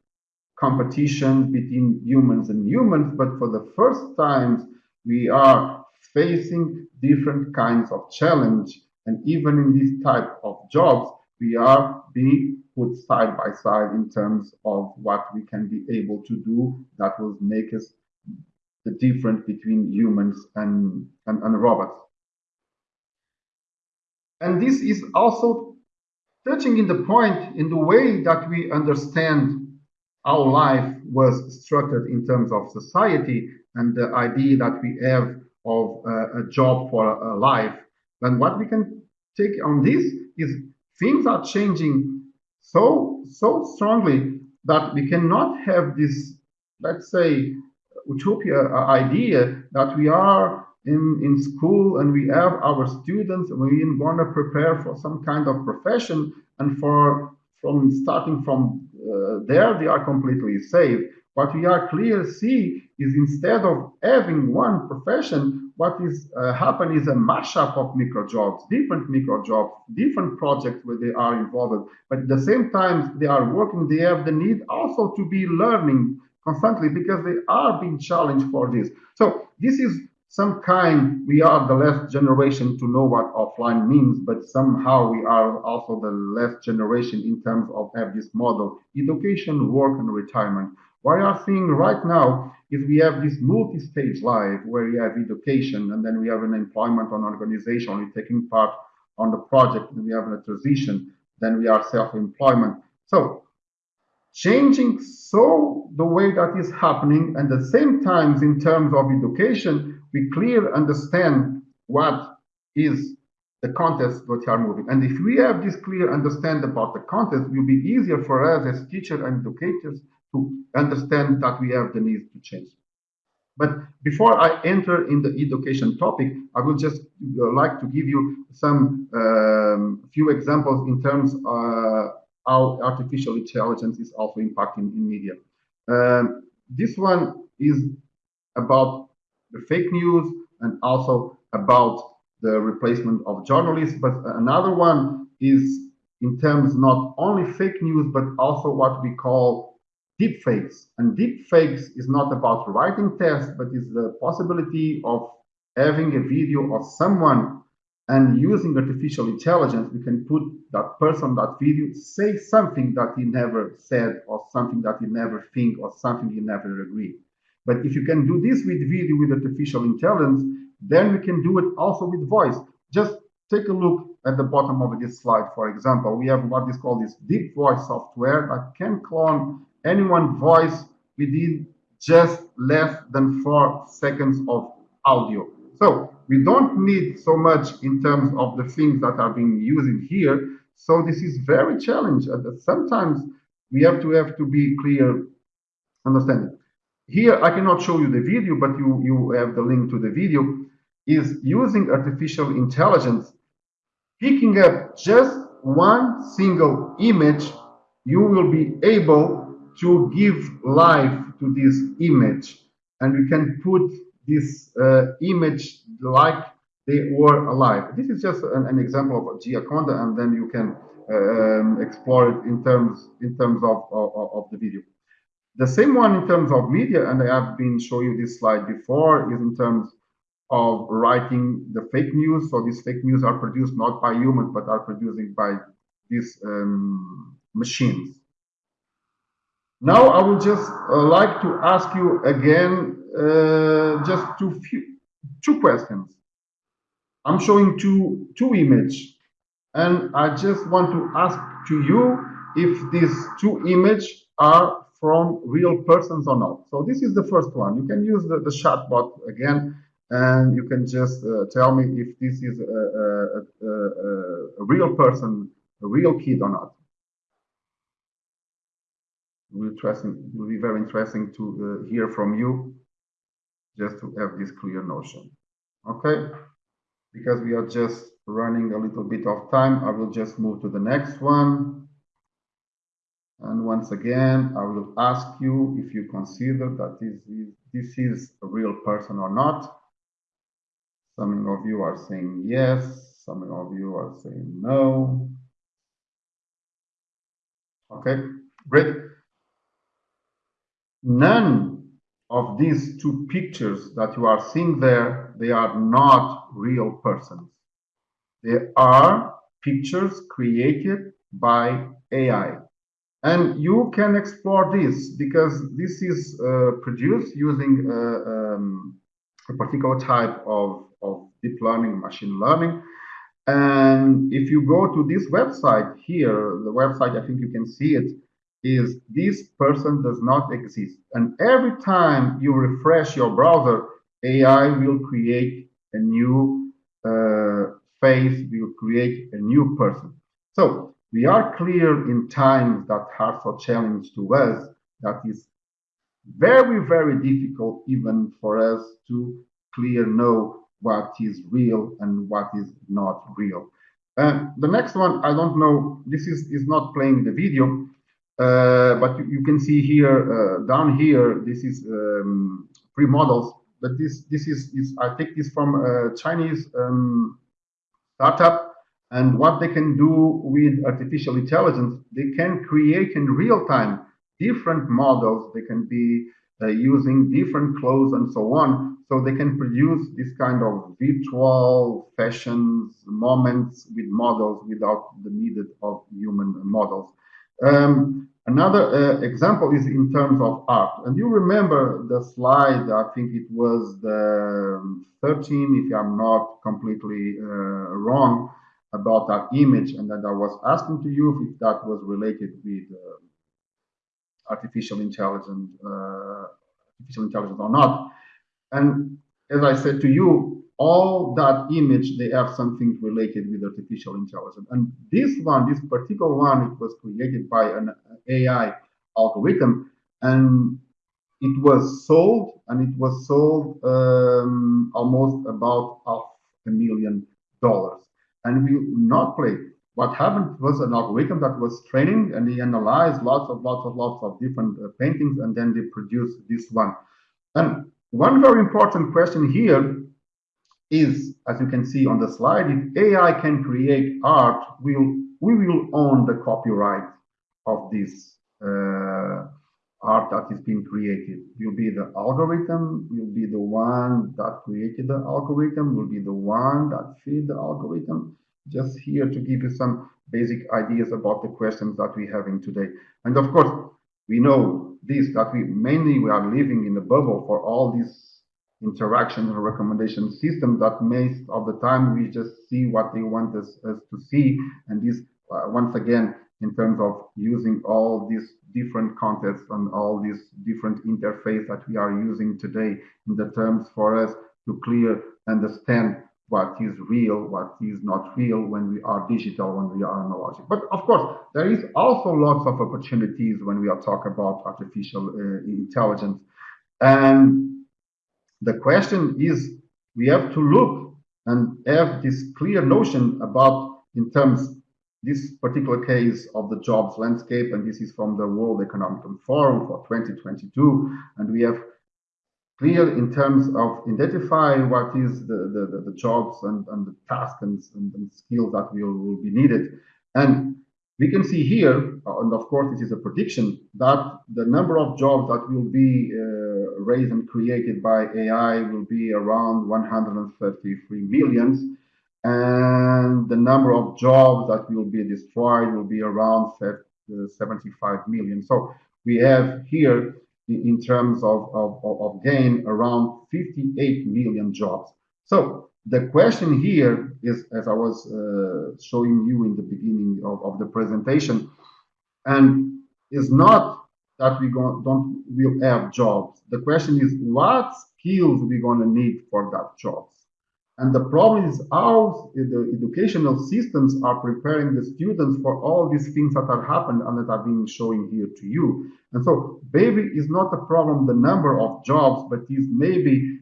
competition between humans and humans, but for the first time we are facing different kinds of challenge. And even in this type of jobs, we are being put side by side in terms of what we can be able to do that will make us the difference between humans and, and, and robots. And this is also touching in the point in the way that we understand how life was structured in terms of society and the idea that we have of uh, a job for a, a life. Then what we can take on this is things are changing so so strongly that we cannot have this, let's say, utopia idea that we are in, in school and we have our students and we want to prepare for some kind of profession and for from starting from uh, there they are completely safe. What we are clear see is instead of having one profession what is uh, happen is a mashup of micro jobs different micro jobs different projects where they are involved. But at the same time they are working they have the need also to be learning constantly because they are being challenged for this so this is some kind we are the last generation to know what offline means but somehow we are also the last generation in terms of have this model education work and retirement what we are seeing right now is we have this multi-stage life where we have education and then we have an employment on organization, we're taking part on the project, and we have a transition, then we are self-employment. So changing so the way that is happening and at the same times in terms of education, we clearly understand what is the context that are moving. And if we have this clear understand about the context, it will be easier for us as teachers and educators to understand that we have the need to change. But before I enter in the education topic, I would just uh, like to give you some um, few examples in terms of uh, how artificial intelligence is also impacting in media. Um, this one is about the fake news and also about the replacement of journalists. But another one is in terms not only fake news, but also what we call deepfakes. And deepfakes is not about writing text, but is the possibility of having a video of someone and using artificial intelligence, we can put that person, that video, say something that he never said or something that he never think or something he never agreed. But if you can do this with video with artificial intelligence, then we can do it also with voice. Just take a look at the bottom of this slide, for example. We have what is called this deep voice software that can clone anyone voice within just less than four seconds of audio. So we don't need so much in terms of the things that are being used here. So this is very challenging. Uh, sometimes we have to have to be clear understanding. Here I cannot show you the video, but you, you have the link to the video, is using artificial intelligence, picking up just one single image, you will be able to give life to this image and we can put this uh, image like they were alive. This is just an, an example of a Gioconda, and then you can um, explore it in terms in terms of, of, of the video. The same one in terms of media, and I have been showing you this slide before, is in terms of writing the fake news. So these fake news are produced not by humans, but are produced by these um, machines. Now I would just uh, like to ask you again just two few, two questions. I'm showing two two image, and I just want to ask to you if these two image are from real persons or not. So this is the first one. You can use the, the chatbot again and you can just uh, tell me if this is a, a, a, a, real person, a real kid or not. It will be very interesting to uh, hear from you, just to have this clear notion. Okay, because we are just running a little bit of time, I will just move to the next one. And once again, I will ask you if you consider that this is, this is a real person or not. Some of you are saying yes, some of you are saying no. Okay, great. None of these two pictures that you are seeing there, they are not real persons. They are pictures created by AI. And you can explore this because this is uh, produced using uh, um, a particular type of of deep learning, machine learning. And if you go to this website here, the website, I think you can see it, is this person does not exist. And every time you refresh your browser, AI will create a new uh, face, will create a new person. So we are clear in times that are so challenging to us that is very, very difficult even for us to clear know what is real and what is not real. And the next one, I don't know, this is, is not playing the video, uh, but you, you, can see here, uh, down here, this is um, free models, but this, this is, is, I take this from a Chinese um, startup, and what they can do with artificial intelligence, they can create in real time different models. They can be uh, using different clothes and so on. So they can produce this kind of virtual fashions moments with models without the need of human models. Um, another uh, example is in terms of art. And you remember the slide, I think it was the um, 13, if I'm not completely uh, wrong, about that image and that I was asking to you if that was related with uh, artificial intelligence, uh, artificial intelligence or not. And as I said to you, all that image, they have something related with artificial intelligence. And this one, this particular one, it was created by an AI algorithm and it was sold and it was sold um, almost about half a million dollars. And we not play what happened was an algorithm that was training and he analyzed lots of lots of lots of different uh, paintings and then they produced this one and one very important question here is as you can see on the slide if ai can create art will we will own the copyright of this uh, art that is being created will be the algorithm will be the one that created the algorithm will be the one that feed the algorithm just here to give you some basic ideas about the questions that we're having today. And of course, we know this, that we mainly we are living in a bubble for all these interaction and recommendation systems that most of the time we just see what they want us, us to see. And this, uh, once again, in terms of using all these different contexts and all these different interface that we are using today in the terms for us to clear understand what is real, what is not real when we are digital, when we are analogic. But of course, there is also lots of opportunities when we are talking about artificial uh, intelligence. And the question is, we have to look and have this clear notion about, in terms, this particular case of the jobs landscape, and this is from the World Economic Forum for 2022, and we have clear in terms of identify what is the, the, the jobs and, and the tasks and, and, and, skills that will, will be needed. And we can see here, and of course this is a prediction, that the number of jobs that will be uh, raised and created by AI will be around 133 millions, and the number of jobs that will be destroyed will be around 75 million. So we have here, in terms of, of, of gain, around 58 million jobs. So the question here is, as I was uh, showing you in the beginning of, of the presentation, and is not that we go, don't will have jobs. The question is what skills we're going to need for that jobs. And the problem is how the educational systems are preparing the students for all these things that are happening and that are being showing here to you. And so maybe is not a problem the number of jobs, but is maybe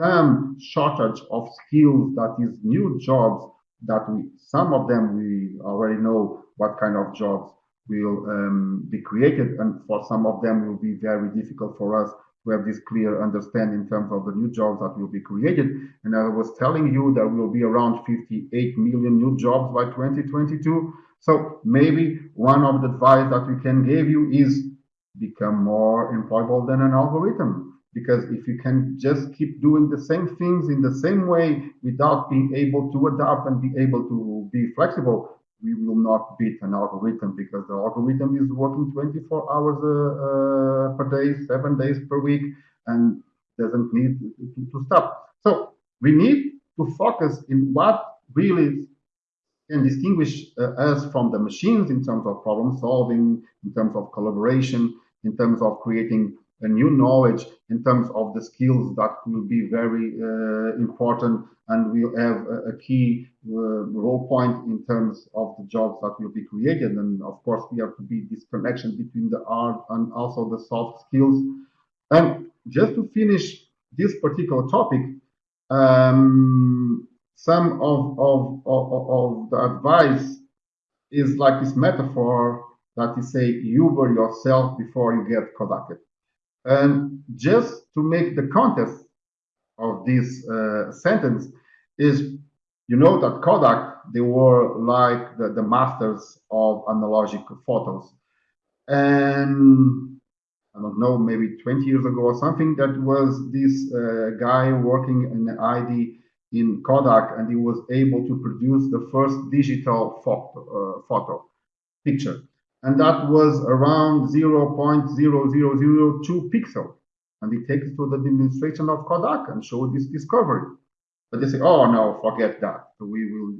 some shortage of skills that is new jobs that we some of them we already know what kind of jobs will um, be created. And for some of them will be very difficult for us to have this clear understanding in terms of the new jobs that will be created. And i was telling you there will be around 58 million new jobs by 2022 so maybe one of the advice that we can give you is become more employable than an algorithm because if you can just keep doing the same things in the same way without being able to adapt and be able to be flexible, we will not beat an algorithm because the algorithm is working 24 hours uh, uh, per day, seven days per week, and doesn't need to, to stop. So we need to focus in what really can distinguish uh, us from the machines in terms of problem solving, in terms of collaboration, in terms of creating a new knowledge in terms of the skills that will be very uh, important and will have a, a key uh, role point in terms of the jobs that will be created. And of course, we have to be this connection between the art and also the soft skills. And just to finish this particular topic, um, some of, of, of, of the advice is like this metaphor that you say Uber yourself before you get Kodak. And just to make the context of this uh, sentence is, you know that Kodak, they were like the, the masters of analogic photos. And I don't know, maybe 20 years ago or something, that was this uh, guy working in the ID in Kodak, and he was able to produce the first digital photo, uh, photo picture and that was around 0.0002 pixel. And it takes to the demonstration of Kodak and show this discovery. But they say, oh no, forget that. We will,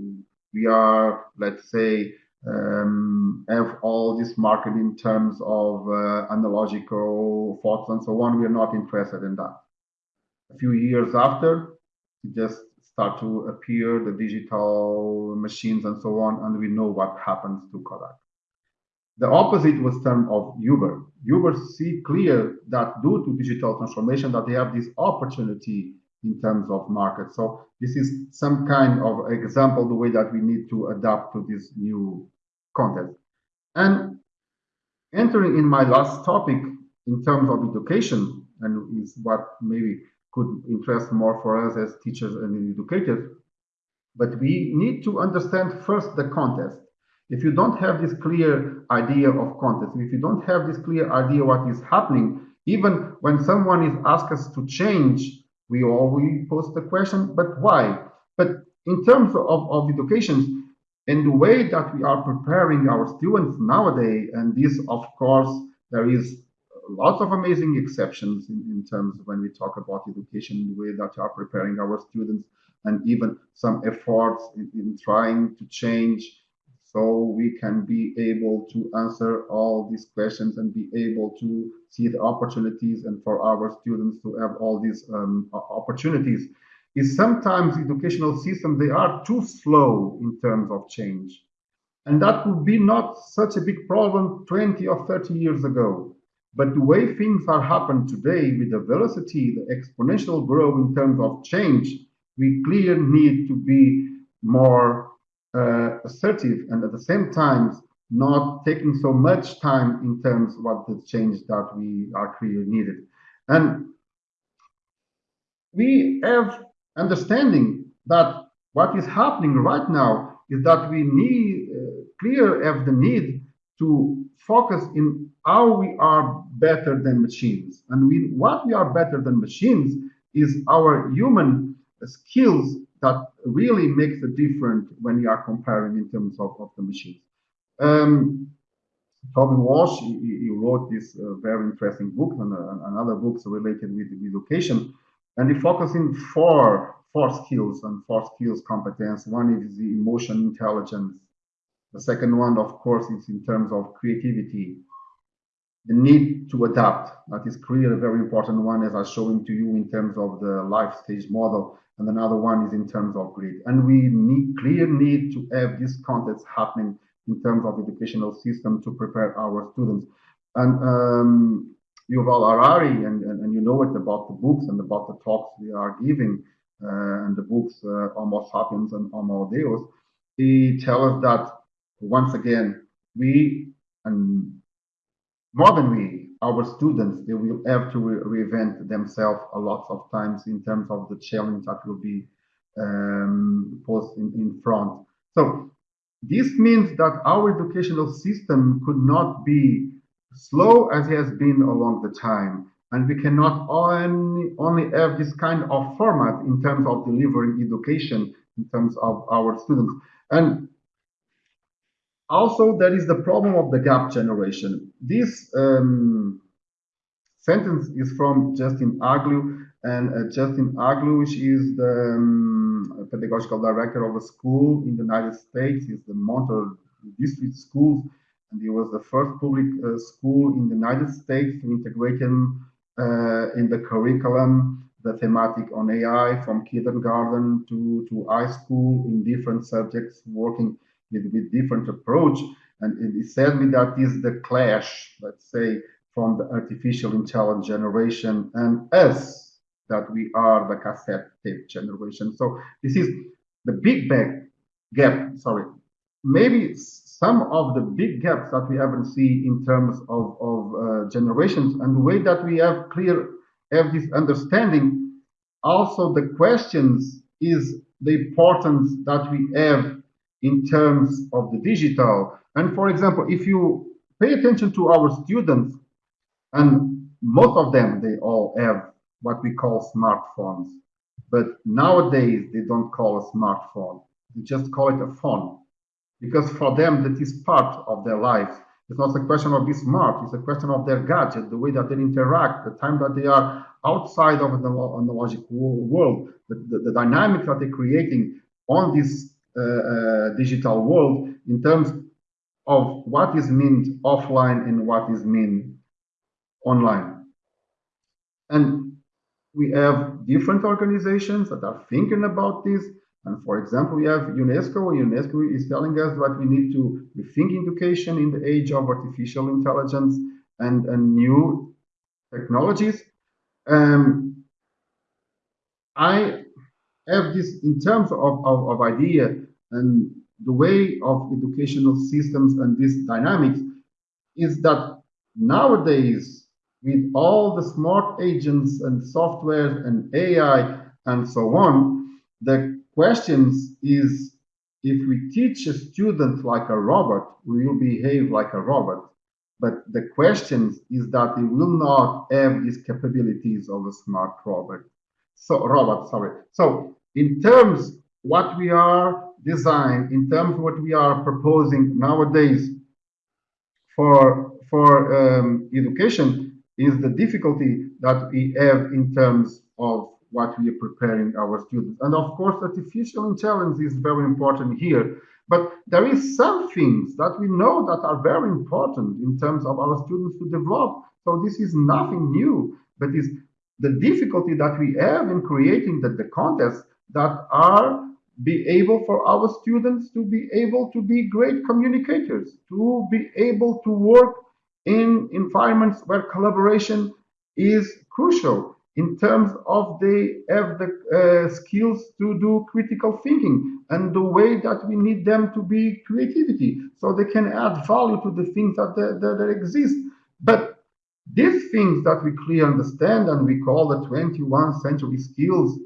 we are, let's say, um, have all this market in terms of uh, analogical thoughts and so on. We are not interested in that. A few years after, it just start to appear the digital machines and so on, and we know what happens to Kodak. The opposite was termed of Uber. Uber see clear that due to digital transformation that they have this opportunity in terms of market. So this is some kind of example the way that we need to adapt to this new context. And entering in my last topic in terms of education, and is what maybe could interest more for us as teachers and educators, but we need to understand first the context. If you don't have this clear idea of context, if you don't have this clear idea what is happening, even when someone is asked us to change, we always post the question, but why? But in terms of, of education and the way that we are preparing our students nowadays, and this, of course, there is lots of amazing exceptions in, in terms of when we talk about education, the way that we are preparing our students, and even some efforts in, in trying to change so we can be able to answer all these questions and be able to see the opportunities and for our students to have all these um, opportunities. Is sometimes educational systems they are too slow in terms of change. And that would be not such a big problem 20 or 30 years ago. But the way things are happening today with the velocity the exponential growth in terms of change we clearly need to be more uh, assertive and at the same time not taking so much time in terms of what the change that we are clearly needed. And we have understanding that what is happening right now is that we need uh, clear have the need to focus in how we are better than machines and we what we are better than machines is our human skills that really makes a difference when you are comparing in terms of, of the machines um, Toby Walsh, he, he, wrote this uh, very interesting book and, uh, and other books related with, with education and he focusing four four skills and four skills competence. One is the emotion intelligence. The second one, of course, is in terms of creativity. The need to adapt. That is clearly a very important one, as I showing to you in terms of the life stage model. And another one is in terms of grit. And we need clear need to have this context happening in terms of educational system to prepare our students. And um, Yuval Harari, and, and, and, you know it about the books and about the talks we are giving, uh, and the books uh, Homo sapiens and Homo Deus, he tells us that once again, we, and more than we, our students, they will have to re reinvent themselves a lot of times in terms of the challenge that will be um, posed in, in front. So this means that our educational system could not be slow as it has been along the time. And we cannot only, only have this kind of format in terms of delivering education in terms of our students. And also, there is the problem of the gap generation. This um, sentence is from Justin Aglio, and uh, Justin Aglio is the um, pedagogical director of a school in the United States. He's the Montour District Schools and he was the first public uh, school in the United States to integrate him uh, in the curriculum, the thematic on AI from kindergarten to, to high school in different subjects, working with, with different approach. And he said that is the clash, let's say, from the artificial intelligence generation and us, that we are the cassette tape generation. So this is the big bag gap, sorry, maybe some of the big gaps that we haven't seen in terms of, of uh, generations and the way that we have clear have this understanding also the questions is the importance that we have in terms of the digital. And for example if you pay attention to our students and most of them they all have what we call smartphones. But nowadays they don't call a smartphone. They just call it a phone. Because for them that is part of their life. It's not a question of being smart, it's a question of their gadget, the way that they interact, the time that they are outside of the analogic world, the, the, the dynamic that they're creating on this digital world in terms of what is meant offline and what is meant online. And we have different organizations that are thinking about this, and for example, we have UNESCO. UNESCO is telling us that we need to rethink education in the age of artificial intelligence and, and new technologies. Um, I have this in terms of, of, of idea and the way of educational systems and these dynamics is that nowadays with all the smart agents and software and AI and so on, the questions is if we teach a student like a robot, we will behave like a robot. But the question is that they will not have these capabilities of a smart robot. So robot, sorry. So in terms what we are design, in terms of what we are proposing nowadays for for um, education is the difficulty that we have in terms of what we are preparing our students. And of course, artificial intelligence is very important here. But there is some things that we know that are very important in terms of our students to develop. So this is nothing new, but is the difficulty that we have in creating the, the contests that are be able for our students to be able to be great communicators, to be able to work in environments where collaboration is crucial in terms of they have the uh, skills to do critical thinking and the way that we need them to be creativity. So they can add value to the things that, that, that exist. But these things that we clearly understand and we call the 21st century skills,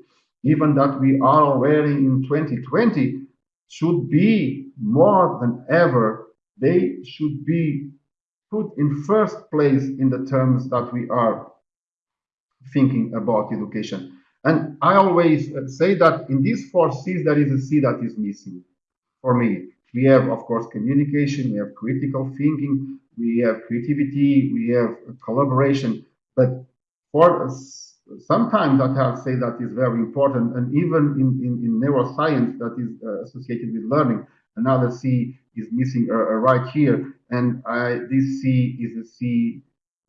even that we are already in 2020, should be more than ever, they should be put in first place in the terms that we are thinking about education. And I always uh, say that in these four C's, there is a C that is missing for me. We have, of course, communication, we have critical thinking, we have creativity, we have collaboration. But for sometimes I to say that is very important, and even in, in, in neuroscience that is uh, associated with learning, another C is missing uh, uh, right here, and I, this C is a C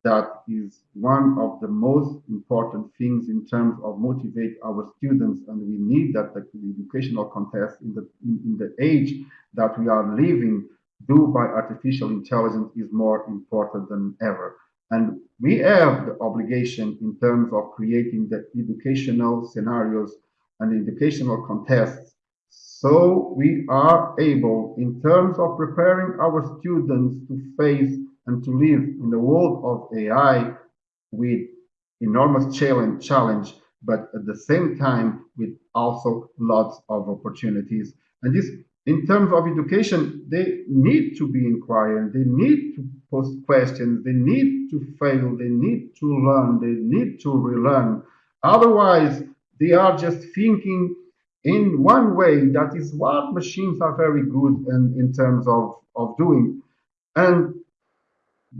that is one of the most important things in terms of motivate our students and we need that the educational context in the in, in the age that we are living do by artificial intelligence is more important than ever and we have the obligation in terms of creating the educational scenarios and educational contests so we are able in terms of preparing our students to face and to live in the world of AI with enormous challenge, challenge, but at the same time with also lots of opportunities. And this, in terms of education, they need to be inquiring, they need to post questions, they need to fail, they need to learn, they need to relearn. Otherwise, they are just thinking in one way that is what machines are very good in, in terms of, of doing. And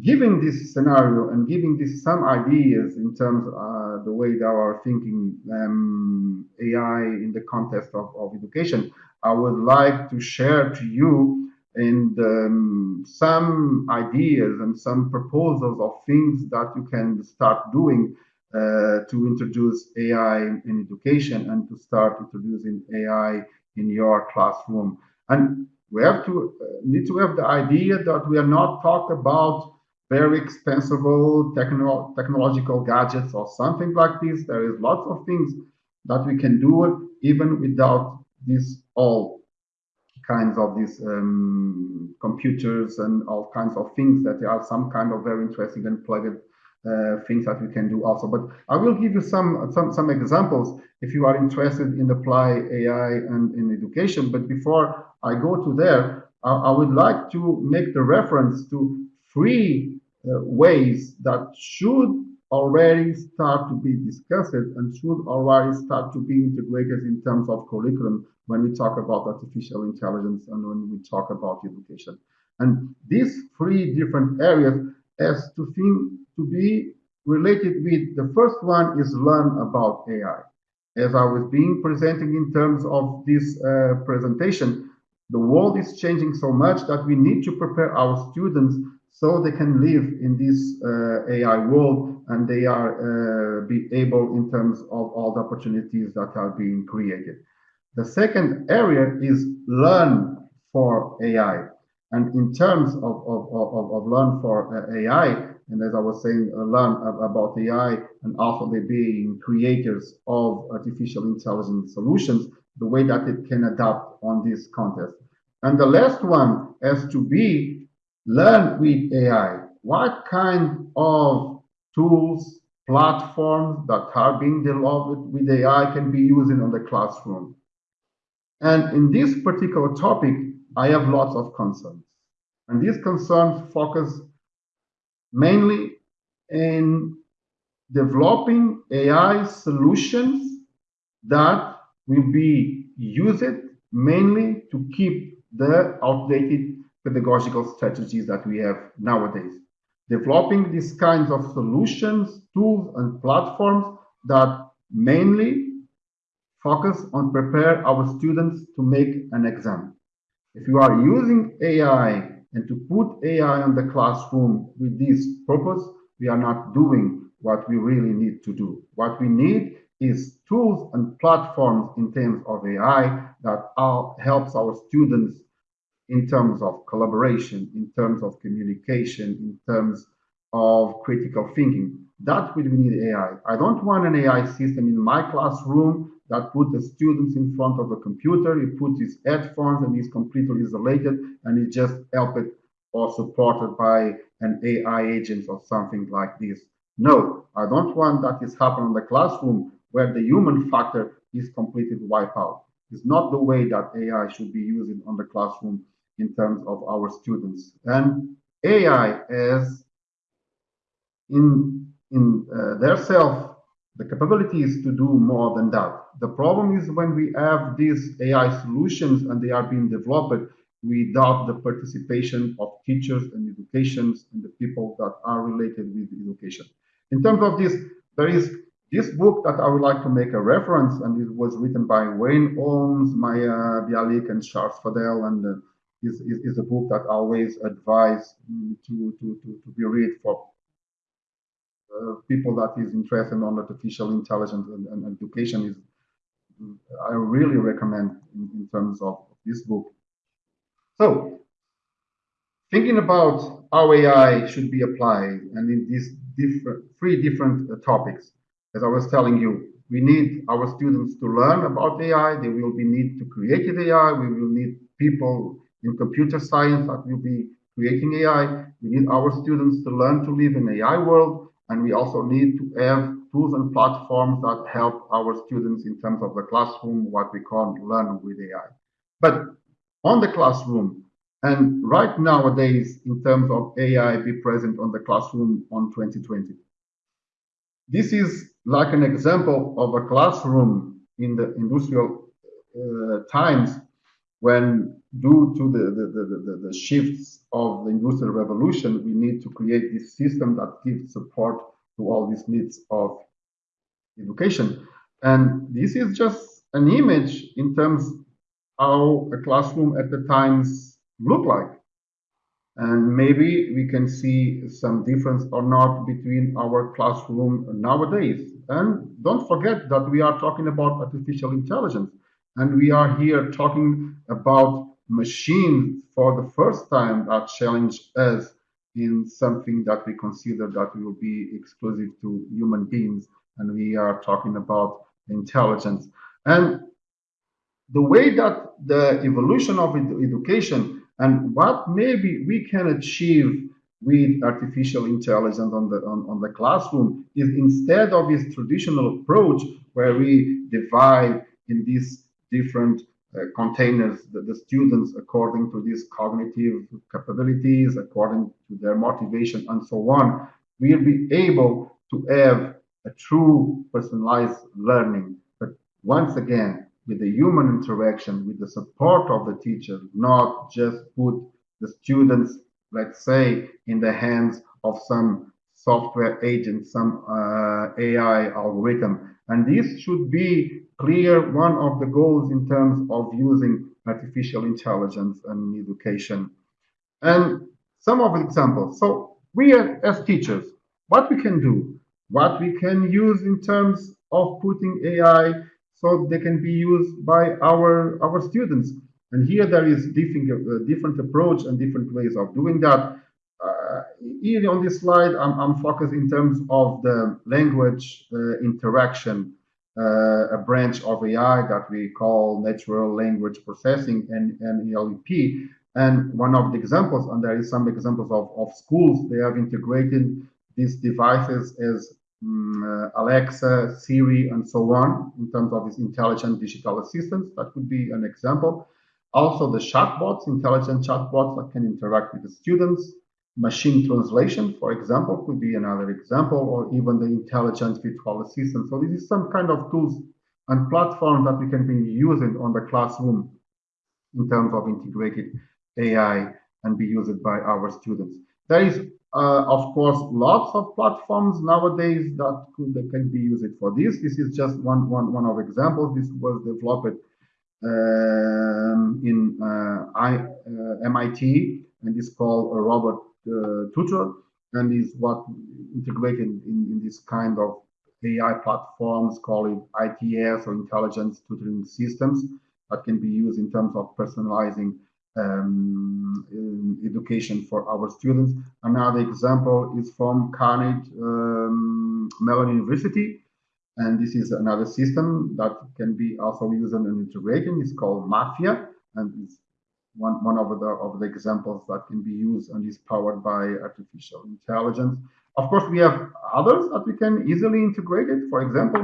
given this scenario and giving this some ideas in terms of uh, the way they are thinking um, AI in the context of, of education, I would like to share to you in um, some ideas and some proposals of things that you can start doing uh, to introduce AI in education and to start introducing AI in your classroom. And we have to uh, need to have the idea that we are not talking about very expensive techno technological gadgets or something like this. There is lots of things that we can do even without this all kinds of these um, computers and all kinds of things that there are some kind of very interesting and plugged uh, things that we can do also. But I will give you some, some, some examples if you are interested in apply AI and in education. But before I go to there, I, I would like to make the reference to three uh, ways that should already start to be discussed and should already start to be integrated in terms of curriculum when we talk about artificial intelligence and when we talk about education. And these three different areas has to think to be related with the first one is learn about AI. As I was being presenting in terms of this uh, presentation, the world is changing so much that we need to prepare our students so they can live in this uh, AI world and they are uh, be able in terms of all the opportunities that are being created. The second area is learn for AI. And in terms of, of, of, of learn for uh, AI, and as I was saying, uh, learn about AI and also they being creators of artificial intelligence solutions, the way that it can adapt on this context. And the last one has to be learn with AI. What kind of tools, platforms that are being developed with AI can be used in the classroom? And in this particular topic, I have lots of concerns. And these concerns focus mainly in developing AI solutions that will be used mainly to keep the outdated pedagogical strategies that we have nowadays. Developing these kinds of solutions, tools, and platforms that mainly focus on prepare our students to make an exam. If you are using AI and to put AI on the classroom with this purpose, we are not doing what we really need to do. What we need is tools and platforms in terms of AI that helps our students in terms of collaboration, in terms of communication, in terms of critical thinking. That's will we need AI. I don't want an AI system in my classroom that put the students in front of a computer, he puts his headphones and he's completely isolated and he just helped or supported by an AI agent or something like this. No, I don't want that is happen in the classroom where the human factor is completely wiped out. It's not the way that AI should be used on the classroom in terms of our students. And AI as in in uh, their self the capability is to do more than that. The problem is when we have these AI solutions and they are being developed without the participation of teachers and educations and the people that are related with education. In terms of this, there is this book that I would like to make a reference, and it was written by Wayne Holmes, Maya Bialik, and Charles Fadel, and uh, is, is, is, a book that I always advise mm, to, to, to, to be read for people that is interested on artificial intelligence and, and, education is I really recommend in, in terms of this book. So thinking about how AI should be applied and in these different three different uh, topics as I was telling you, we need our students to learn about AI. They will be need to create AI. We will need people in computer science that will be creating AI. We need our students to learn to live in AI world. And we also need to have tools and platforms that help our students in terms of the classroom, what we call learn with AI. But on the classroom, and right nowadays, in terms of AI be present on the classroom on 2020. This is like an example of a classroom in the industrial uh, times when due to the, the, the, the, shifts of the industrial revolution, we need to create this system that gives support to all these needs of education. And this is just an image in terms how a classroom at the times look like and maybe we can see some difference or not between our classroom nowadays. And don't forget that we are talking about artificial intelligence, and we are here talking about machines for the first time that challenge us in something that we consider that will be exclusive to human beings, and we are talking about intelligence. And the way that the evolution of education and what maybe we can achieve with artificial intelligence on the on, on the classroom is instead of this traditional approach where we divide in these different Uh, containers the, the, students according to these cognitive capabilities according to their motivation and so on we'll be able to have a true personalized learning. But once again with the human interaction, with the support of the teacher, not just put the students, let's say, in the hands of some software agent, some uh, AI algorithm. And this should be clear one of the goals in terms of using artificial intelligence and education. And some of the examples. So we as teachers, what we can do, what we can use in terms of putting AI so they can be used by our our students. And here there is different uh, different approach and different ways of doing that. Uh, here on this slide, I'm, I'm, focused in terms of the language uh, interaction, uh, a branch of AI that we call natural language processing and, NLP. And one of the examples, and there is some examples of, of schools, they have integrated these devices as um, Alexa, Siri, and so on, in terms of these intelligent digital assistants. That could be an example. Also, the chatbots, intelligent chatbots that can interact with the students. Machine translation, for example, could be another example, or even the intelligent virtual assistant. So this is some kind of tools and platforms that we can be using on the classroom in terms of integrated AI and be used by our students. There is uh, of course, lots of platforms nowadays that, could, can be used for this. This is just one, one, one of examples. This was developed um, in uh, I, uh, MIT and is called uh, tutor and is what integrated in, in this kind of AI platforms called ITS or intelligence tutoring systems that can be used in terms of personalizing um, education for our students. Another example is from Carnegie um, Mellon University. And this is another system that can be also used and integrated. It's called MATHia. And it's one, one of the of the examples that can be used and is powered by artificial intelligence. Of course, we have others that we can easily integrate it. For example,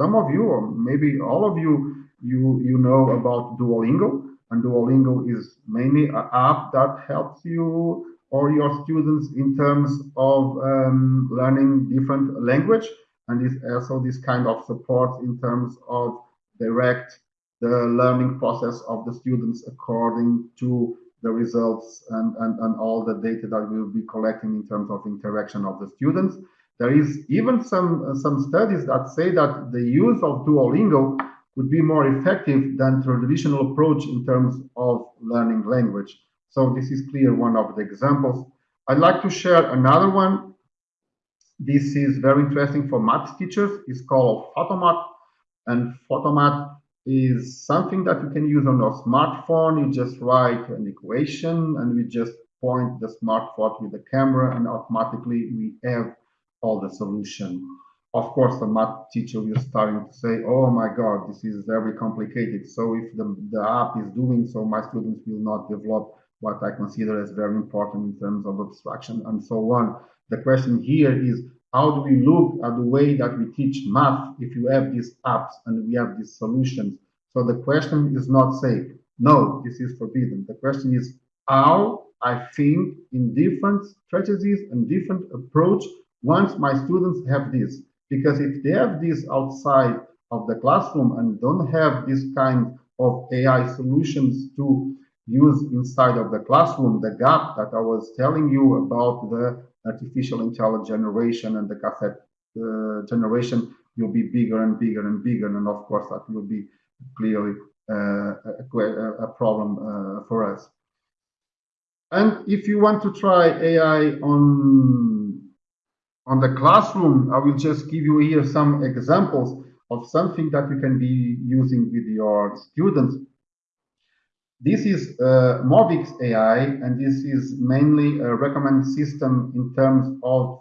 some of you, or maybe all of you, you, you know about Duolingo. And Duolingo is mainly an app that helps you or your students in terms of um, learning different language. And is also this kind of support in terms of direct the learning process of the students according to the results and, and, and all the data that we'll be collecting in terms of interaction of the students. There is even some, some studies that say that the use of Duolingo would be more effective than traditional approach in terms of learning language. So this is clear one of the examples. I'd like to share another one. This is very interesting for math teachers. It's called Photomath. And Photomath is something that you can use on your smartphone. You just write an equation and we just point the smartphone with the camera and automatically we have all the solution. Of course, the math teacher will starting to say, oh my God, this is very complicated. So if the, the app is doing so, my students will not develop what I consider as very important in terms of abstraction and so on. The question here is how do we look at the way that we teach math if you have these apps and we have these solutions? So the question is not say, no, this is forbidden. The question is how I think in different strategies and different approach once my students have this. Because if they have this outside of the classroom and don't have this kind of AI solutions to use inside of the classroom, the gap that I was telling you about the artificial intelligence generation and the cassette uh, generation will be bigger and bigger and bigger. And of course, that will be clearly uh, a, a, problem uh, for us. And if you want to try AI on, on the classroom, I will just give you here some examples of something that you can be using with your students this is uh, Mobix AI, and this is mainly a recommend system in terms of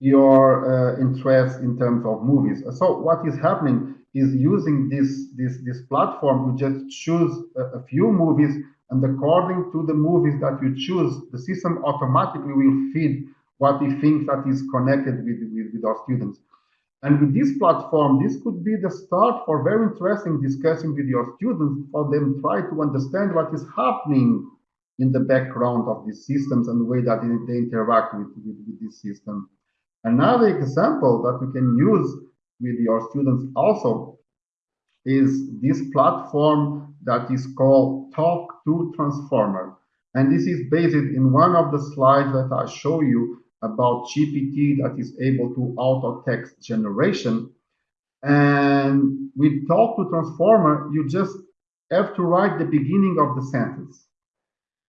your uh, interest in terms of movies. So what is happening is using this this this platform, you just choose a, a few movies, and according to the movies that you choose, the system automatically will feed what it thinks that is connected with, with, with our students. And with this platform, this could be the start for very interesting discussion with your students for them try to understand what is happening in the background of these systems and the way that they interact with, with, with this system. Another example that you can use with your students also is this platform that is called Talk to Transformer. And this is based in one of the slides that I show you about GPT that is able to auto text generation. And with talk to transformer, you just have to write the beginning of the sentence.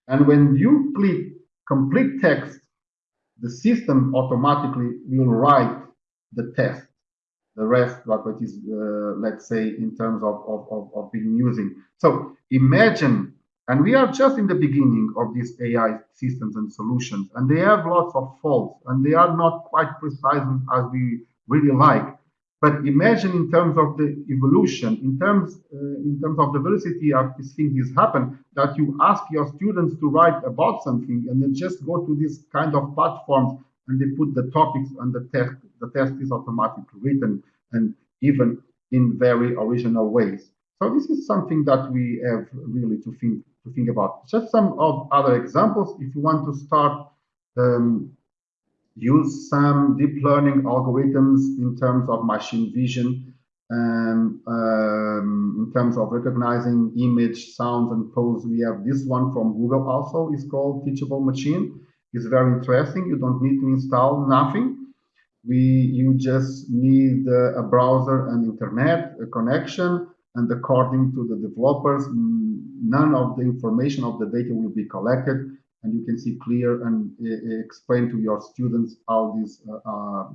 And when you click complete text, the system automatically will write the test, the rest what is, uh, let's say, in terms of, of, of, of being using. So imagine and we are just in the beginning of these AI systems and solutions, and they have lots of faults, and they are not quite precise as we really like. But imagine in terms of the evolution, in terms uh, in terms of the velocity of these things happen, that you ask your students to write about something, and then just go to this kind of platforms, and they put the topics and the test. The test is automatically written, and even in very original ways. So this is something that we have really to think to think about. Just some of other examples. If you want to start um, use some deep learning algorithms in terms of machine vision and um, in terms of recognizing image, sounds, and pose, we have this one from Google also. It's called Teachable Machine. It's very interesting. You don't need to install nothing. We you just need uh, a browser and internet, a connection, and according to the developers, none of the information of the data will be collected, and you can see clear and uh, explain to your students how this uh, uh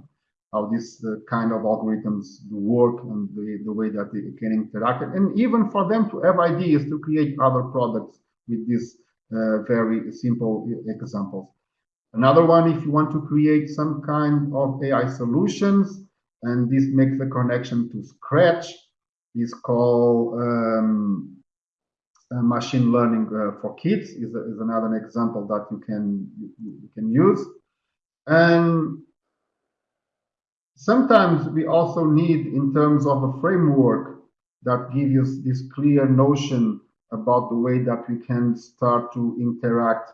how this uh, kind of algorithms work and the, the way that they can interact, and even for them to have ideas to create other products with these uh, very simple examples. Another one, if you want to create some kind of AI solutions, and this makes the connection to Scratch, is called um, machine learning uh, for kids is, is another example that you can you, you, can use And sometimes we also need, in terms of a framework that gives us this clear notion about the way that we can start to interact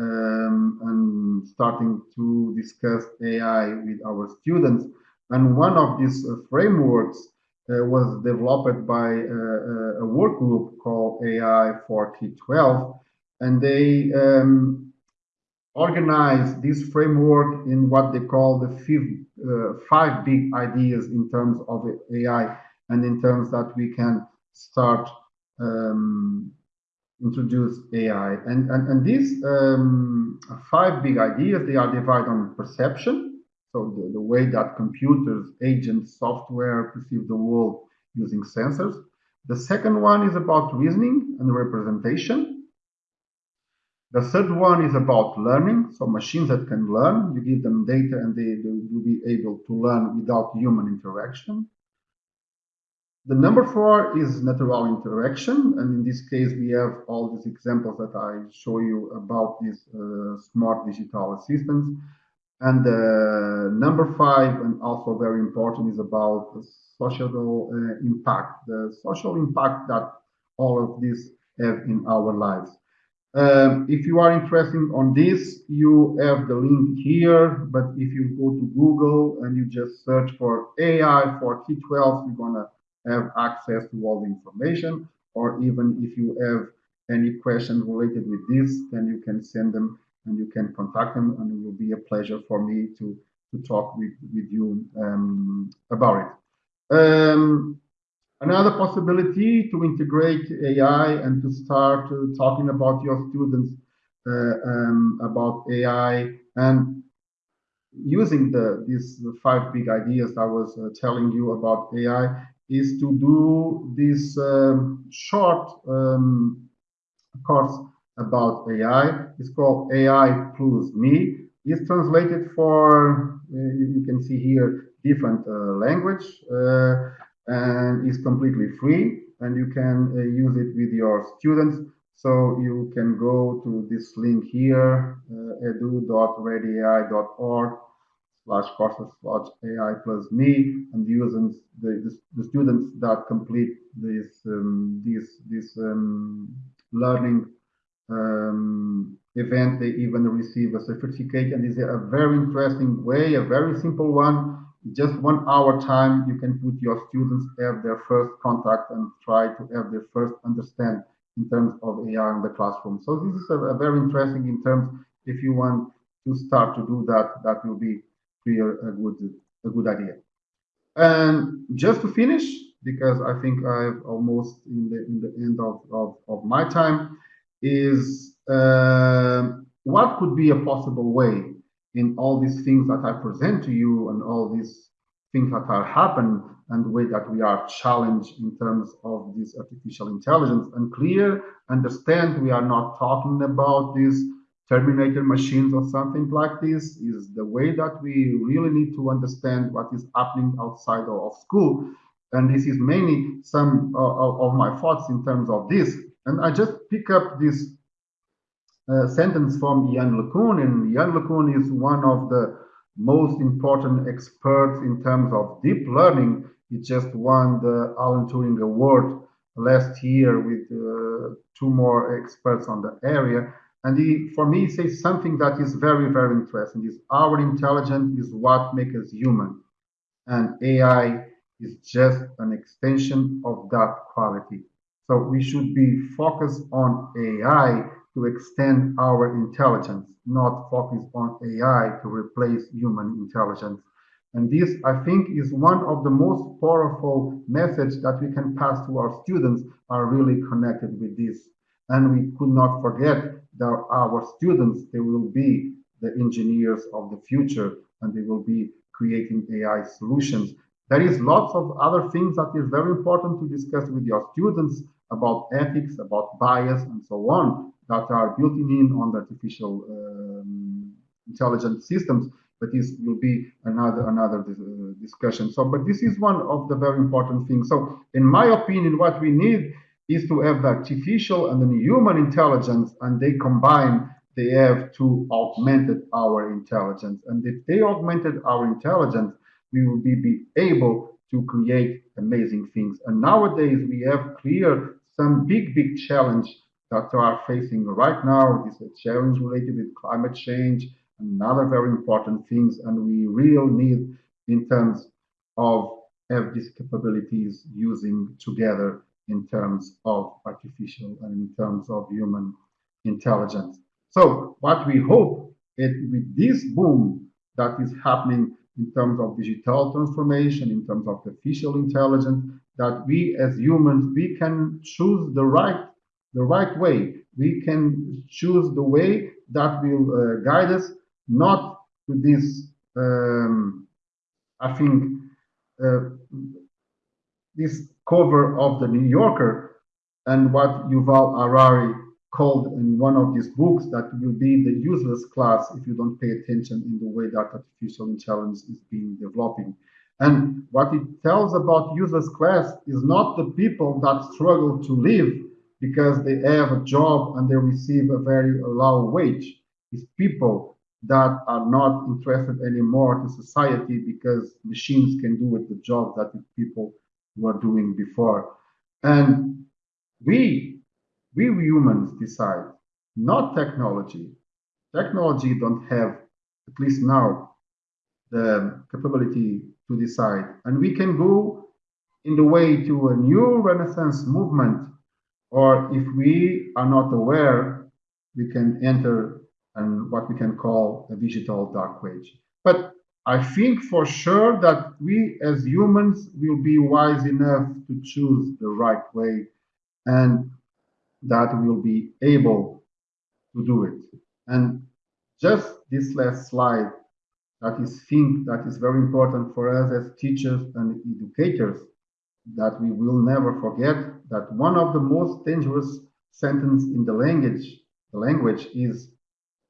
um, and starting to discuss AI with our students. And one of these uh, frameworks uh, was developed by uh, uh a work group called AI for K-12, and they um, organize this framework in what they call the uh, five big ideas in terms of AI and in terms that we can start um, introduce AI. And, and, and these um, five big ideas, they are divided on perception, so the, the way that computers, agents, software perceive the world using sensors. The second one is about reasoning and representation. The third one is about learning, so machines that can learn. You give them data and they, they will be able to learn without human interaction. The number four is natural interaction. And in this case, we have all these examples that I show you about these uh, smart digital assistants. And uh, number five, and also very important, is about the social uh, impact, the social impact that all of this have in our lives. Um, if you are interested on this, you have the link here, but if you go to Google and you just search for AI for K-12, you're gonna have access to all the information, or even if you have any questions related with this, then you can send them and you can contact them, and it will be a pleasure for me to to talk with with you um, about it. Um, another possibility to integrate AI and to start uh, talking about your students uh, um, about AI and using the these five big ideas I was uh, telling you about AI is to do this um, short um, course about AI. It's called AI Plus Me. It's translated for, uh, you can see here, different uh, language uh, and it's completely free and you can uh, use it with your students. So you can go to this link here, uh, edu.readyai.org slash courses slash AI plus me and using the, the, the students that complete this um, this this um, learning um, event they even receive a certificate and is a very interesting way a very simple one just one hour time you can put your students have their first contact and try to have their first understand in terms of AI in the classroom so this is a, a very interesting in terms if you want to start to do that that will be a good a good idea. And just to finish, because I think I've almost in the in the end of of, of my time, is uh, what could be a possible way in all these things that I present to you and all these things that are happen and the way that we are challenged in terms of this artificial intelligence and clear understand we are not talking about these Terminator machines or something like this is the way that we really need to understand what is happening outside of school. And this is mainly some uh, of my thoughts in terms of this. And I just pick up this uh, sentence from Yann LeCun, and Yann LeCun is one of the most important experts in terms of deep learning. He just won the Alan Turing Award last year with uh, two more experts on the area. And he, for me, says something that is very, very interesting. Is our intelligence is what makes us human, and AI is just an extension of that quality. So we should be focused on AI to extend our intelligence, not focus on AI to replace human intelligence. And this, I think, is one of the most powerful messages that we can pass to our students are really connected with this. And we could not forget that our students, they will be the engineers of the future and they will be creating AI solutions. There is lots of other things that is very important to discuss with your students about ethics, about bias, and so on, that are built in on the artificial um, intelligent systems. But this will be another another uh, discussion. So, but this is one of the very important things. So, in my opinion, what we need is to have the artificial and the human intelligence and they combine they have to augment our intelligence. And if they augmented our intelligence, we will be, be able to create amazing things. And nowadays we have clear some big, big challenge that are facing right now. Is a challenge related with climate change and other very important things. And we really need in terms of have these capabilities using together in terms of artificial and in terms of human intelligence. So what we hope is with this boom that is happening in terms of digital transformation, in terms of artificial intelligence, that we as humans, we can choose the right, the right way. We can choose the way that will uh, guide us, not to this, um, I think, uh, this cover of the New Yorker and what Yuval Harari called in one of these books that will be the useless class if you don't pay attention in the way that artificial intelligence is being developing. And what it tells about useless class is not the people that struggle to live because they have a job and they receive a very low wage. It's people that are not interested anymore to society because machines can do it the job that people were doing before. And we, we humans decide, not technology. Technology don't have, at least now, the capability to decide. And we can go in the way to a new Renaissance movement, or if we are not aware, we can enter and what we can call a digital dark age. But I think for sure that we as humans will be wise enough to choose the right way and that we'll be able to do it. And just this last slide that is think that is very important for us as teachers and educators that we will never forget that one of the most dangerous sentence in the language the language is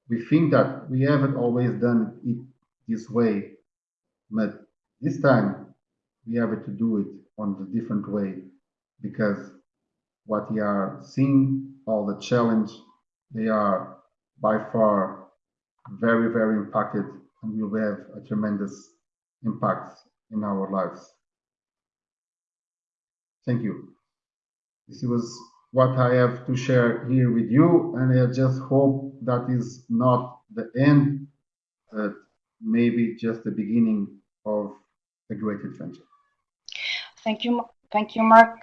we think that we haven't always done it this way, but this time we have to do it on a different way because what they are seeing, all the challenge, they are by far very, very impacted and will have a tremendous impact in our lives. Thank you. This was what I have to share here with you, and I just hope that is not the end, but maybe just the beginning of a great adventure. Thank you, thank you, Mark.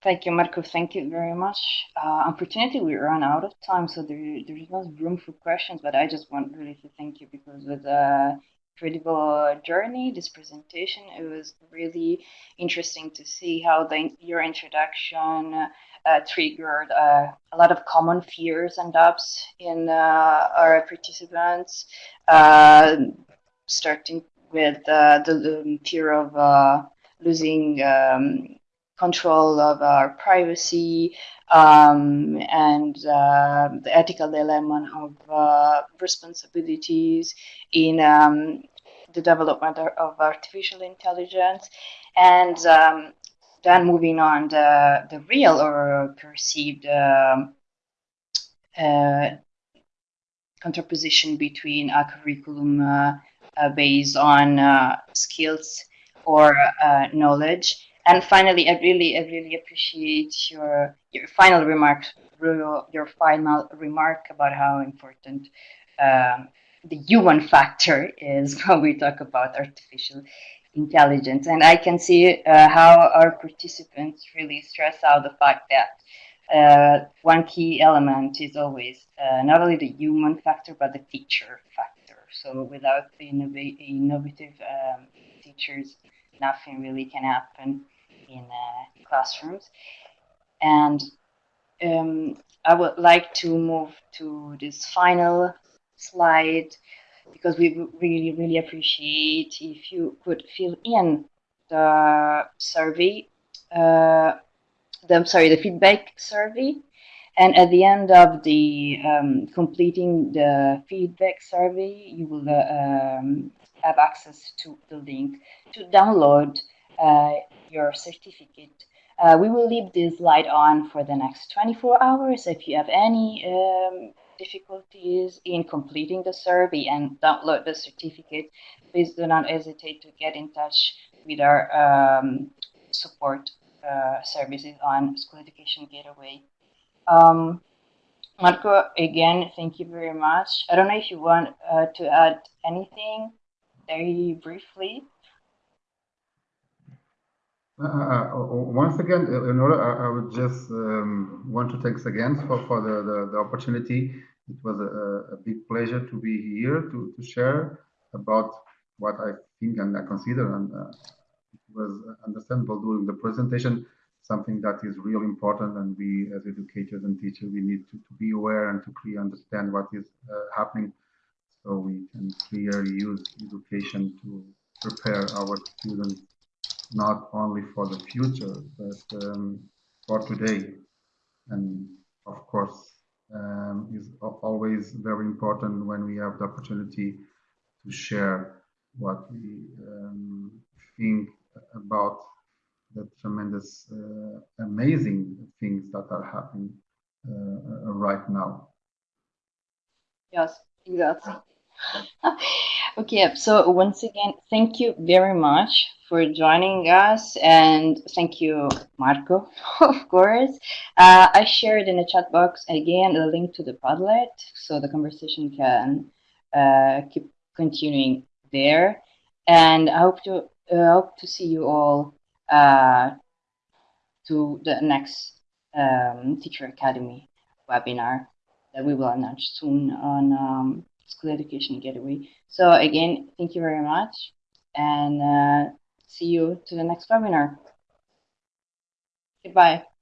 Thank you, Marco. Thank you very much. Uh, unfortunately, we run out of time, so there, there is no room for questions. But I just want really to thank you because with a incredible journey, this presentation, it was really interesting to see how the, your introduction uh, triggered uh, a lot of common fears and doubts in uh, our participants, uh, starting with uh, the, the, fear of losing um, control of our privacy um, and the ethical dilemma of responsibilities in um, the development of artificial intelligence and um, then moving on the, the real or perceived um, uh, contraposition between a curriculum uh, uh, based on uh, skills or uh, knowledge. And finally, I really, I really appreciate your your final remarks, your final remark about how important um, the human factor is when we talk about artificial intelligence. And I can see uh, how our participants really stress out the fact that uh, one key element is always uh, not only the human factor, but the teacher factor. So without the innovative um, teachers, nothing really can happen in uh, classrooms. And um, I would like to move to this final slide because we really, really appreciate if you could fill in the survey, uh, the, I'm sorry, the feedback survey. And at the end of the um, completing the feedback survey, you will uh, um, have access to the link to download uh, your certificate. Uh, we will leave this light on for the next 24 hours. If you have any um, difficulties in completing the survey and download the certificate, please do not hesitate to get in touch with our um, support uh, services on School Education Gateway. Um, Marco, again, thank you very much. I don't know if you want uh, to add anything very briefly. Uh, uh, uh once again, Eleonora, I, I would just um, want to thanks again for, for the, the, the opportunity. It was a, a, big pleasure to be here to, to share about what I think and I consider and uh, it was understandable during the presentation something that is really important and we as educators and teachers we need to, to be aware and to clearly understand what is uh, happening so we can clearly use education to prepare our students not only for the future but um, for today and of course um, is always very important when we have the opportunity to share what we um, think about the tremendous, uh, amazing things that are happening uh, right now. Yes, exactly. okay, so once again, thank you very much for joining us and thank you, Marco, of course. Uh, I shared in the chat box again a link to the Padlet so the conversation can uh, keep continuing there. And I hope to uh, hope to see you all uh, to the next um, Teacher Academy webinar that we will announce soon on um, School Education Gateway. So again, thank you very much and uh, see you to the next webinar. Goodbye.